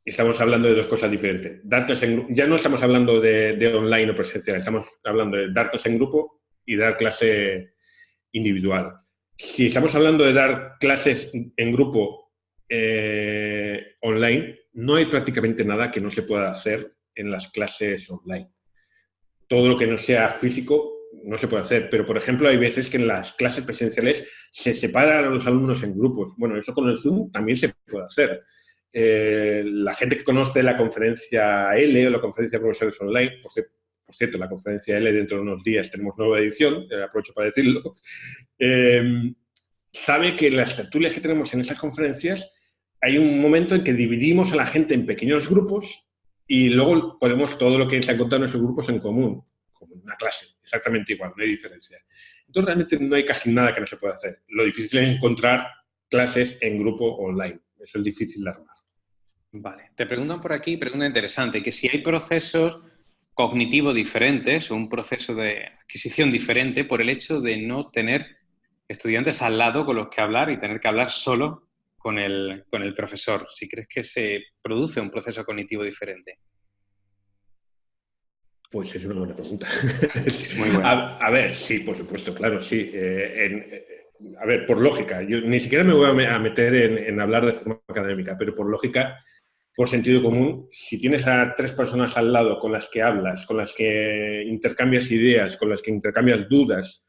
Estamos hablando de dos cosas diferentes. En, ya no estamos hablando de, de, online o presencial, estamos hablando de dar clase en grupo y dar clase individual. Si estamos hablando de dar clases en grupo eh, online, no hay prácticamente nada que no se pueda hacer en las clases online. Todo lo que no sea físico no se puede hacer, pero por ejemplo hay veces que en las clases presenciales se separan a los alumnos en grupos. Bueno, eso con el Zoom también se puede hacer. Eh, la gente que conoce la conferencia L o la conferencia de profesores online, por cierto, la conferencia L dentro de unos días tenemos nueva edición, eh, aprovecho para decirlo, eh, sabe que las tertulias que tenemos en esas conferencias hay un momento en que dividimos a la gente en pequeños grupos y luego ponemos todo lo que se ha contado en esos grupos en común como en una clase, exactamente igual, no hay diferencia. Entonces realmente no hay casi nada que no se pueda hacer. Lo difícil es encontrar clases en grupo online. Eso es difícil de armar.
Vale. Te preguntan por aquí, pregunta interesante, que si hay procesos cognitivos diferentes o un proceso de adquisición diferente por el hecho de no tener estudiantes al lado con los que hablar y tener que hablar solo con el, con el profesor. Si crees que se produce un proceso cognitivo diferente.
Pues es una buena pregunta. A, ver, sí, por supuesto, claro, sí. Eh, eh, a ver, por lógica, yo ni siquiera me voy a, meter en, hablar de forma académica, pero por lógica, por sentido común, si tienes a tres personas al lado con las que hablas, con las que intercambias ideas, con las que intercambias dudas,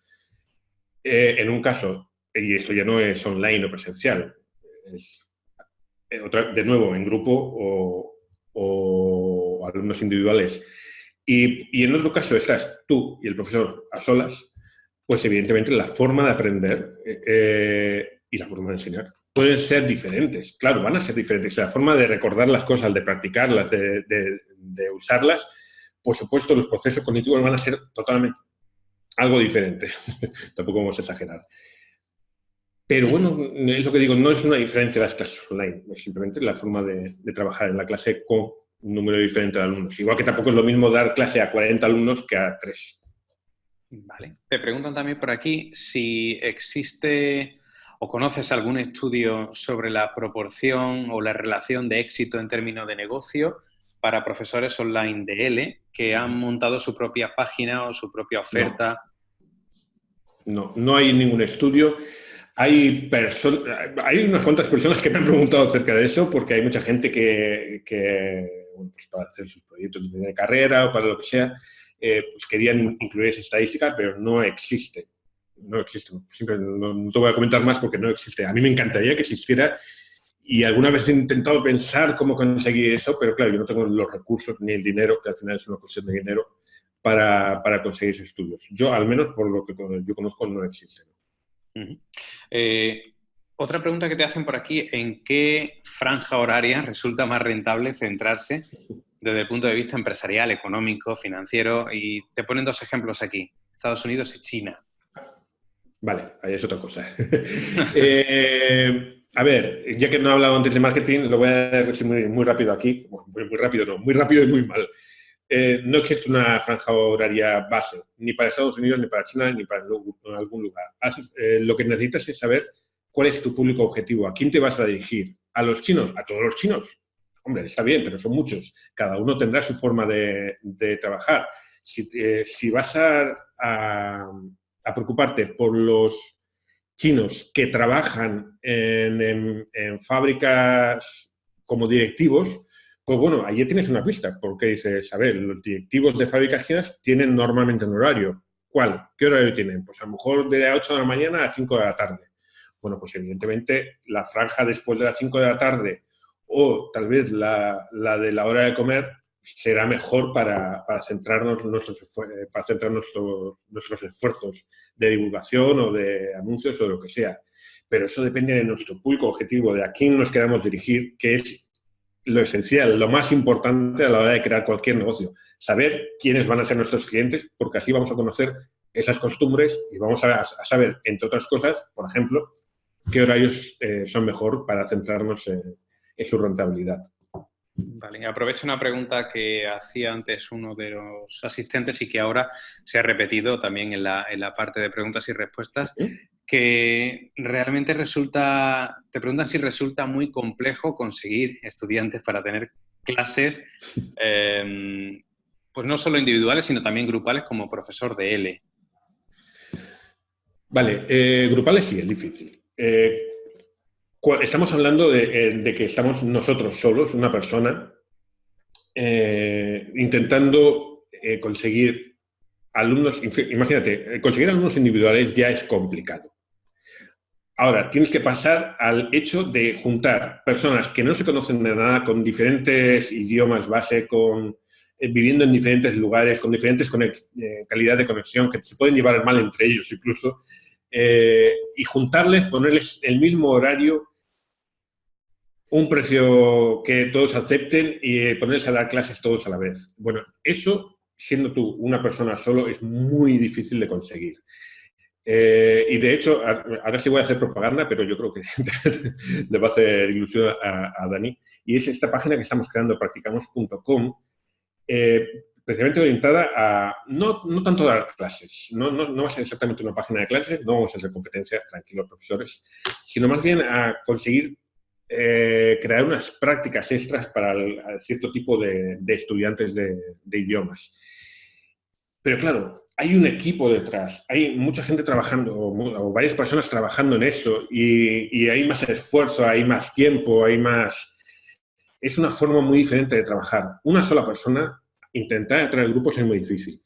eh, en un caso, y esto ya no es online o presencial, es de nuevo en grupo o, o alumnos individuales, y, en otro caso estás tú y el profesor a solas, pues evidentemente la forma de aprender eh, eh, y la forma de enseñar pueden ser diferentes. Claro, van a ser diferentes. La forma de recordar las cosas, de practicarlas, de, usarlas, por supuesto, los procesos cognitivos van a ser totalmente algo diferente. Tampoco vamos a exagerar. Pero bueno, es lo que digo, no es una diferencia de las clases online, es simplemente la forma de, de trabajar en la clase con un número diferente de alumnos. Igual que tampoco es lo mismo dar clase a 40 alumnos que a 3.
Vale. Te preguntan también por aquí si existe o conoces algún estudio sobre la proporción o la relación de éxito en términos de negocio para profesores online de L que han montado su propia página o su propia oferta.
No, no, hay ningún estudio. Hay, hay unas cuantas personas que me han preguntado acerca de eso porque hay mucha gente que pues para hacer sus proyectos de carrera o para lo que sea, eh, pues querían incluir esa estadística, pero no existe. No existe. No, te voy a comentar más porque no existe. A mí me encantaría que existiera y alguna vez he intentado pensar cómo conseguir eso, pero claro, yo no tengo los recursos ni el dinero, que al final es una cuestión de dinero, para, para conseguir esos estudios. Yo, al menos por lo que yo conozco, no existe.
Otra pregunta que te hacen por aquí, ¿en qué franja horaria resulta más rentable centrarse desde el punto de vista empresarial, económico, financiero? Y te ponen dos ejemplos aquí, Estados Unidos y China.
Vale, ahí es otra cosa. Eh, a ver, ya que no he hablado antes de marketing, lo voy a resumir muy rápido aquí. muy, rápido no, muy rápido y muy mal. Eh, no existe una franja horaria base, ni para Estados Unidos, ni para China, ni para algún lugar. Eh, lo que necesitas es saber ¿Cuál es tu público objetivo? ¿A quién te vas a dirigir? ¿A los chinos? ¿A todos los chinos? Hombre, está bien, pero son muchos. Cada uno tendrá su forma de, trabajar. Si, eh, vas a, preocuparte por los chinos que trabajan en, fábricas como directivos, pues bueno, allí tienes una pista, porque dices, a ver, los directivos de fábricas chinas tienen normalmente un horario. ¿Cuál? ¿Qué horario tienen? Pues a lo mejor de 8 de la mañana a 5 de la tarde. Bueno, pues evidentemente la franja después de las 5 de la tarde o tal vez la, de la hora de comer será mejor para, centrarnos, nuestros, para centrar nuestros esfuerzos de divulgación o de anuncios o lo que sea. Pero eso depende de nuestro público objetivo, de a quién nos queramos dirigir, que es lo esencial, lo más importante a la hora de crear cualquier negocio. Saber quiénes van a ser nuestros clientes, porque así vamos a conocer esas costumbres y vamos a saber, entre otras cosas, por ejemplo, qué horarios eh, son mejor para centrarnos en, su rentabilidad.
Vale, aprovecho una pregunta que hacía antes uno de los asistentes y que ahora se ha repetido también en la, parte de preguntas y respuestas, que realmente resulta, te preguntan si resulta muy complejo conseguir estudiantes para tener clases, em, pues no solo individuales, sino también grupales como profesor de L.
Vale, eh, grupales sí, es difícil. Eh, estamos hablando eh, de, que estamos nosotros solos, una persona, intentando conseguir alumnos, imagínate, conseguir alumnos individuales ya es complicado. Ahora, tienes que pasar al hecho de juntar personas que no se conocen de nada, con diferentes idiomas base, con, viviendo en diferentes lugares, con diferentes calidad de conexión, que se pueden llevar mal entre ellos incluso, eh, y juntarles, ponerles el mismo horario, un precio que todos acepten y eh, ponerles a dar clases todos a la vez. Bueno, eso, siendo tú una persona solo, es muy difícil de conseguir. Eh, y de hecho, ahora sí voy a hacer propaganda, pero yo creo que le va a hacer ilusión a, Dani. Y es esta página que estamos creando, practicamos.com, especialmente orientada a no, no tanto dar clases, no, no, no, va a ser exactamente una página de clases, no vamos a hacer competencia, tranquilos profesores, sino más bien a conseguir eh, crear unas prácticas extras para cierto tipo de, de estudiantes de, de, idiomas. Pero claro, hay un equipo detrás, hay mucha gente trabajando, o, varias personas trabajando en eso, y, y hay más esfuerzo, hay más tiempo, hay más... Es una forma muy diferente de trabajar. Una sola persona intentar atraer grupos es muy difícil.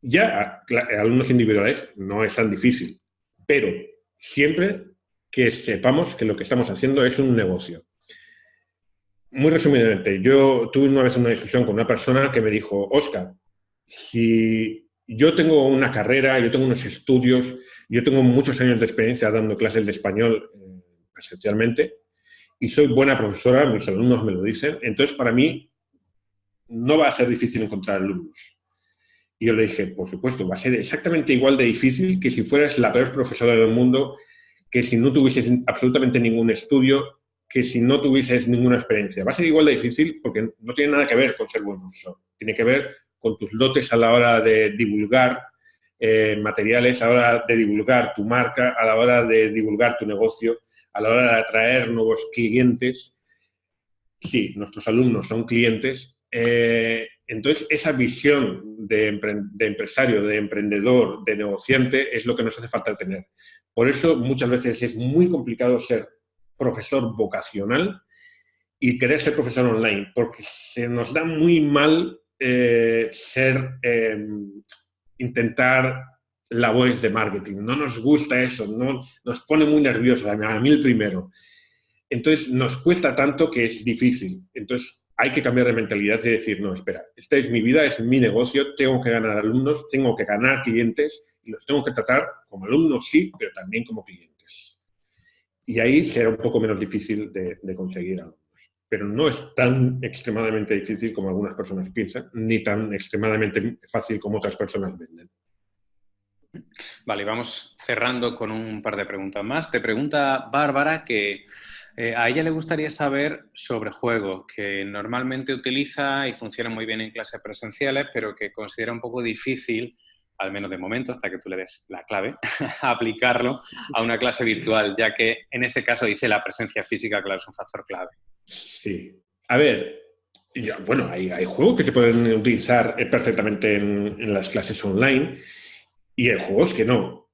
Ya alumnos individuales no es tan difícil, pero siempre que sepamos que lo que estamos haciendo es un negocio. Muy resumidamente, yo tuve una vez una discusión con una persona que me dijo, Oscar, si yo tengo una carrera, yo tengo unos estudios, yo tengo muchos años de experiencia dando clases de español eh, presencialmente y soy buena profesora, mis alumnos me lo dicen, entonces para mí no va a ser difícil encontrar alumnos. Y yo le dije, por supuesto, va a ser exactamente igual de difícil que si fueras la peor profesora del mundo, que si no tuvieses absolutamente ningún estudio, que si no tuvieses ninguna experiencia. Va a ser igual de difícil porque no tiene nada que ver con ser buen profesor. Tiene que ver con tus lotes a la hora de divulgar eh, materiales, a la hora de divulgar tu marca, a la hora de divulgar tu negocio, a la hora de atraer nuevos clientes. Sí, nuestros alumnos son clientes, eh, entonces, esa visión de, empresario, de emprendedor, de negociante, es lo que nos hace falta tener. Por eso, muchas veces es muy complicado ser profesor vocacional y querer ser profesor online, porque se nos da muy mal eh, ser, em, intentar labores de marketing. No nos gusta eso, no, nos pone muy nerviosos, a mí el primero. Entonces, nos cuesta tanto que es difícil. Entonces, hay que cambiar de mentalidad y decir, no, espera, esta es mi vida, es mi negocio, tengo que ganar alumnos, tengo que ganar clientes y los tengo que tratar como alumnos, sí, pero también como clientes. Y ahí será un poco menos difícil de, conseguir alumnos. Pero no es tan extremadamente difícil como algunas personas piensan, ni tan extremadamente fácil como otras personas venden.
Vale, vamos cerrando con un par de preguntas más. Te pregunta Bárbara que eh, a ella le gustaría saber sobre juegos que normalmente utiliza y funciona muy bien en clases presenciales, pero que considera un poco difícil, al menos de momento, hasta que tú le des la clave, aplicarlo a una clase virtual, ya que en ese caso dice la presencia física, claro, es un factor clave.
Sí. A ver, bueno, hay, juegos que se pueden utilizar perfectamente en las clases online y hay juegos que no.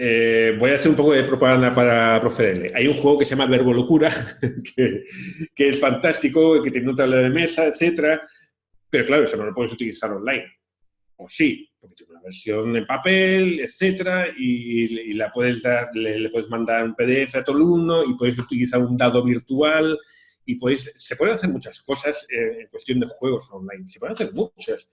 Eh, voy a hacer un poco de propaganda para Profe Hay un juego que se llama Verbo Locura, que, es fantástico, que tiene un tablero de mesa, etcétera, pero claro, eso no lo puedes utilizar online. O sí, porque tiene una versión en papel, etcétera, y, la puedes dar, le, puedes mandar un PDF a el mundo y puedes utilizar un dado virtual y puedes, se pueden hacer muchas cosas eh, en cuestión de juegos online. Se pueden hacer muchas.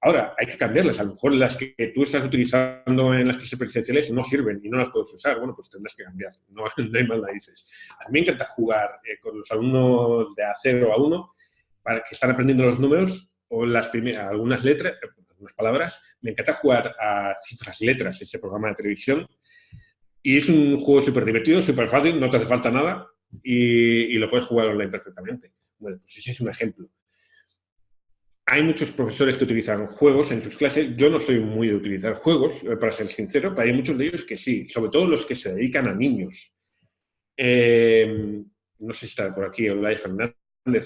Ahora, hay que cambiarlas. A lo mejor las que tú estás utilizando en las clases presenciales no sirven y no las puedes usar. Bueno, pues tendrás que cambiar. No, hay más narices. A mí me encanta jugar eh, con los alumnos de A0 a 1 para que están aprendiendo los números o las primeras, algunas letras, algunas palabras. Me encanta jugar a cifras letras, ese programa de televisión. Y es un juego súper divertido, súper fácil, no te hace falta nada y, lo puedes jugar online perfectamente. Bueno, pues ese es un ejemplo. Hay muchos profesores que utilizan juegos en sus clases. Yo no soy muy de utilizar juegos, eh, para ser sincero, pero hay muchos de ellos que sí, sobre todo los que se dedican a niños. Eh, no sé si está por aquí Olay Fernández,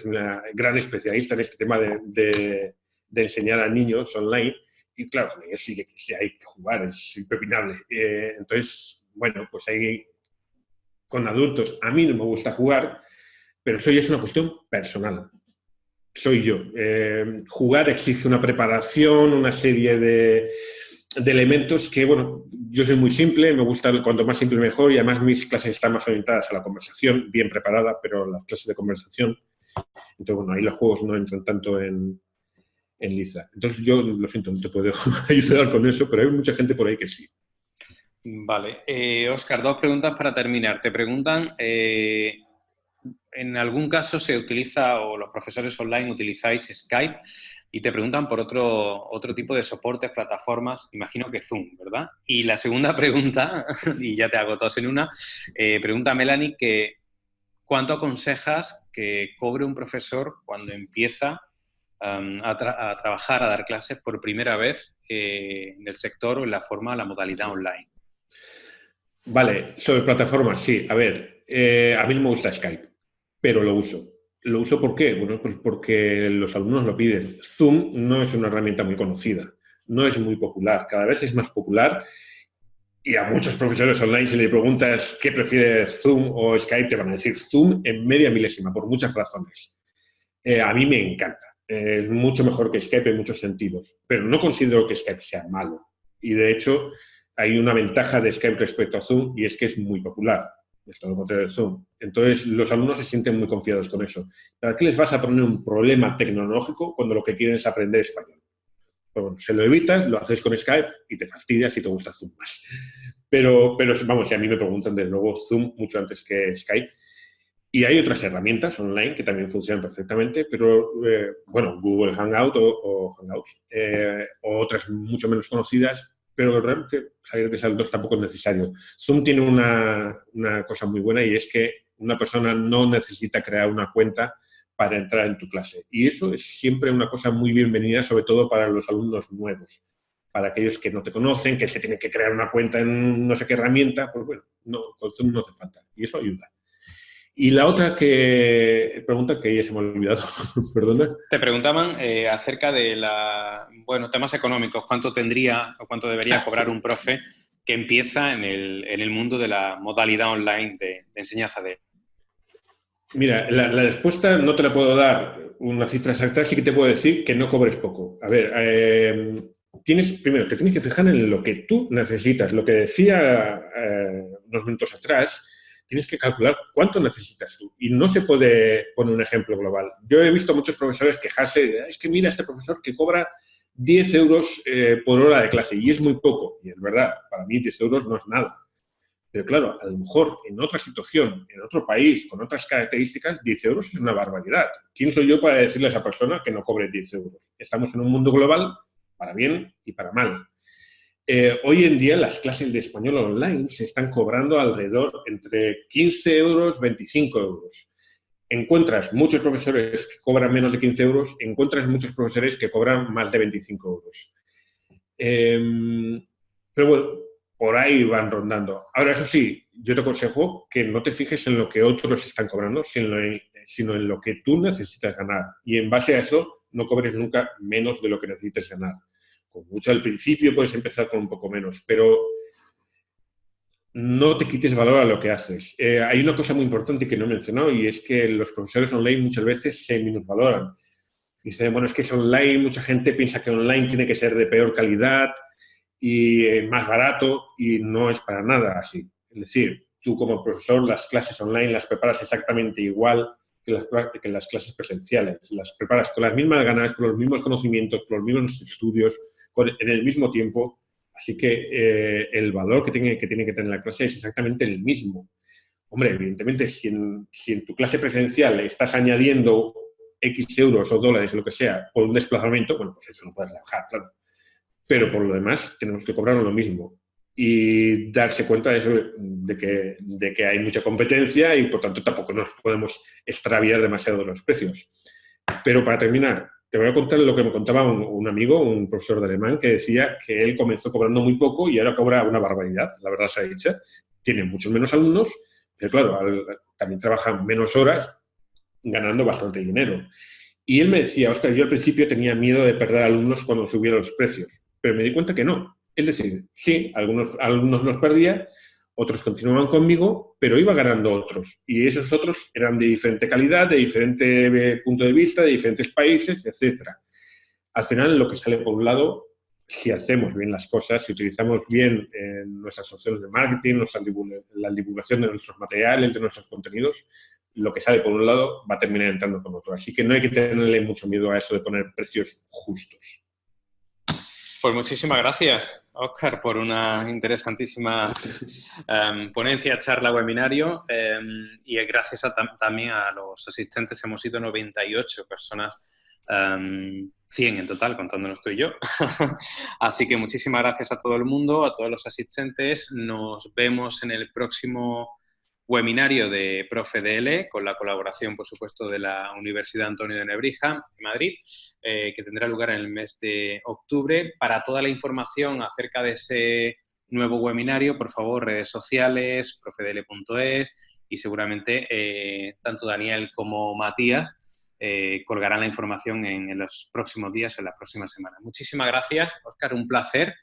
una gran especialista en este tema de, enseñar a niños online. Y claro, con ellos sí que, hay que jugar, es impepinable. Eh, entonces, bueno, pues hay con adultos. A mí no me gusta jugar, pero eso ya es una cuestión personal soy yo. Eh, jugar exige una preparación, una serie de, elementos que, bueno, yo soy muy simple, me gusta cuanto más simple mejor y además mis clases están más orientadas a la conversación, bien preparada, pero las clases de conversación, entonces, bueno, ahí los juegos no entran tanto en, en liza. Entonces, yo lo siento, no te puedo ayudar con eso, pero hay mucha gente por ahí que sí.
Vale. Oscar, eh, dos preguntas para terminar. Te preguntan... Eh, en algún caso se utiliza, o los profesores online utilizáis Skype y te preguntan por otro, otro tipo de soportes, plataformas, imagino que Zoom, ¿verdad? Y la segunda pregunta, y ya te hago todos en una, eh, pregunta Melanie que ¿cuánto aconsejas que cobre un profesor cuando empieza um, a, trabajar, a dar clases por primera vez eh, en el sector o en la forma, la modalidad online?
Vale, sobre plataformas, sí. A ver, eh, a mí no me gusta Skype pero lo uso. ¿Lo uso por qué? Bueno, pues porque los alumnos lo piden. Zoom no es una herramienta muy conocida, no es muy popular, cada vez es más popular y a muchos profesores online si le preguntas qué prefiere Zoom o Skype, te van a decir Zoom en media milésima, por muchas razones. Eh, a mí me encanta, es mucho mejor que Skype en muchos sentidos, pero no considero que Skype sea malo. Y de hecho, hay una ventaja de Skype respecto a Zoom y es que es muy popular de Zoom. Entonces, los alumnos se sienten muy confiados con eso. ¿Para qué les vas a poner un problema tecnológico cuando lo que quieren es aprender español? Pues bueno, se lo evitas, lo haces con Skype y te fastidias y te gusta Zoom más. Pero, pero vamos, si a mí me preguntan, desde luego, Zoom mucho antes que Skype. Y hay otras herramientas online que también funcionan perfectamente, pero, eh, bueno, Google Hangout o, Hangouts, eh, o otras mucho menos conocidas, pero realmente salir de saldos tampoco es necesario. Zoom tiene una, una, cosa muy buena y es que una persona no necesita crear una cuenta para entrar en tu clase. Y eso es siempre una cosa muy bienvenida, sobre todo para los alumnos nuevos. Para aquellos que no te conocen, que se tienen que crear una cuenta en no sé qué herramienta, pues bueno, no, con Zoom no hace falta. Y eso ayuda. Y la otra que pregunta, que ya se me ha olvidado, perdona.
Te preguntaban eh, acerca de la, bueno, temas económicos, cuánto tendría o cuánto debería ah, cobrar un profe que empieza en el, en el, mundo de la modalidad online de, enseñanza de...
Mira, la, respuesta no te la puedo dar una cifra exacta, sí que te puedo decir que no cobres poco. A ver, eh, tienes, primero, te tienes que fijar en lo que tú necesitas. Lo que decía eh, unos minutos atrás, tienes que calcular cuánto necesitas tú. Y no se puede poner un ejemplo global. Yo he visto muchos profesores quejarse, es que mira este profesor que cobra 10 euros eh, por hora de clase y es muy poco. Y es verdad, para mí 10 euros no es nada. Pero claro, a lo mejor en otra situación, en otro país, con otras características, 10 euros es una barbaridad. ¿Quién soy yo para decirle a esa persona que no cobre 10 euros? Estamos en un mundo global para bien y para mal. Eh, hoy en día las clases de español online se están cobrando alrededor entre 15 euros, 25 euros. Encuentras muchos profesores que cobran menos de 15 euros, encuentras muchos profesores que cobran más de 25 euros. Em, pero bueno, por ahí van rondando. Ahora, eso sí, yo te aconsejo que no te fijes en lo que otros están cobrando, sino en, sino en lo que tú necesitas ganar. Y en base a eso, no cobres nunca menos de lo que necesites ganar mucho al principio, puedes empezar con un poco menos, pero no te quites valor a lo que haces. Eh, hay una cosa muy importante que no he y es que los profesores online muchas veces se minusvaloran. Dicen, bueno, es que es online, mucha gente piensa que online tiene que ser de peor calidad y eh, más barato y no es para nada así. Es decir, tú como profesor las clases online las preparas exactamente igual que las, que las clases presenciales. Las preparas con las mismas ganas, con los mismos conocimientos, con los mismos estudios, en el mismo tiempo. Así que eh, el valor que tiene, que tiene que tener la clase es exactamente el mismo. Hombre, evidentemente, si en, si en tu clase presencial estás añadiendo X euros o dólares, lo que sea, por un desplazamiento, bueno, pues eso no puedes trabajar, claro. Pero por lo demás, tenemos que cobrar lo mismo. y darse cuenta de, eso, de, que, de que hay mucha competencia y por tanto tampoco nos podemos extraviar demasiado los precios. Pero para terminar, te voy a contar lo que me contaba un, amigo, un profesor de alemán, que decía que él comenzó cobrando muy poco y ahora cobra una barbaridad, la verdad se ha dicho. Tiene muchos menos alumnos, pero claro, también trabaja menos horas, ganando bastante dinero. Y él me decía, Oscar, yo al principio tenía miedo de perder alumnos cuando subieran los precios, pero me di cuenta que no. Es decir, sí, algunos alumnos los perdía, otros continuaban conmigo, pero iba ganando otros. Y esos otros eran de diferente calidad, de diferente eh, punto de vista, de diferentes países, etc. Al final, lo que sale por un lado, si hacemos bien las cosas, si utilizamos bien eh, nuestras opciones de marketing, la divulgación de nuestros materiales, de nuestros contenidos, lo que sale por un lado va a terminar entrando con otro. Así que no hay que tenerle mucho miedo a eso de poner precios justos.
Pues muchísimas gracias, Oscar, por una interesantísima em, ponencia, charla, webinario. Em, y gracias también a los asistentes, hemos sido 98 personas, 100 em, en total, contándonos tú y yo. Así que muchísimas gracias a todo el mundo, a todos los asistentes. Nos vemos en el próximo webinario de ProfeDL, con la colaboración, por supuesto, de la Universidad Antonio de Nebrija, en Madrid, eh, que tendrá lugar en el mes de octubre. Para toda la información acerca de ese nuevo webinario, por favor, redes sociales, profedl.es y seguramente eh, tanto Daniel como Matías eh, colgarán la información en, los próximos días o en las próximas semanas. Muchísimas gracias, Oscar, un placer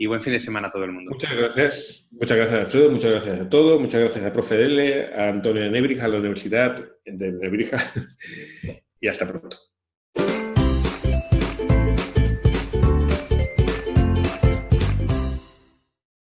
y buen fin de semana a todo el mundo.
Muchas gracias. Muchas gracias, Alfredo. Muchas gracias a todos. Muchas gracias a Profe Dele, a Antonio de Nebrija, a la Universidad de Nebrija. y hasta pronto.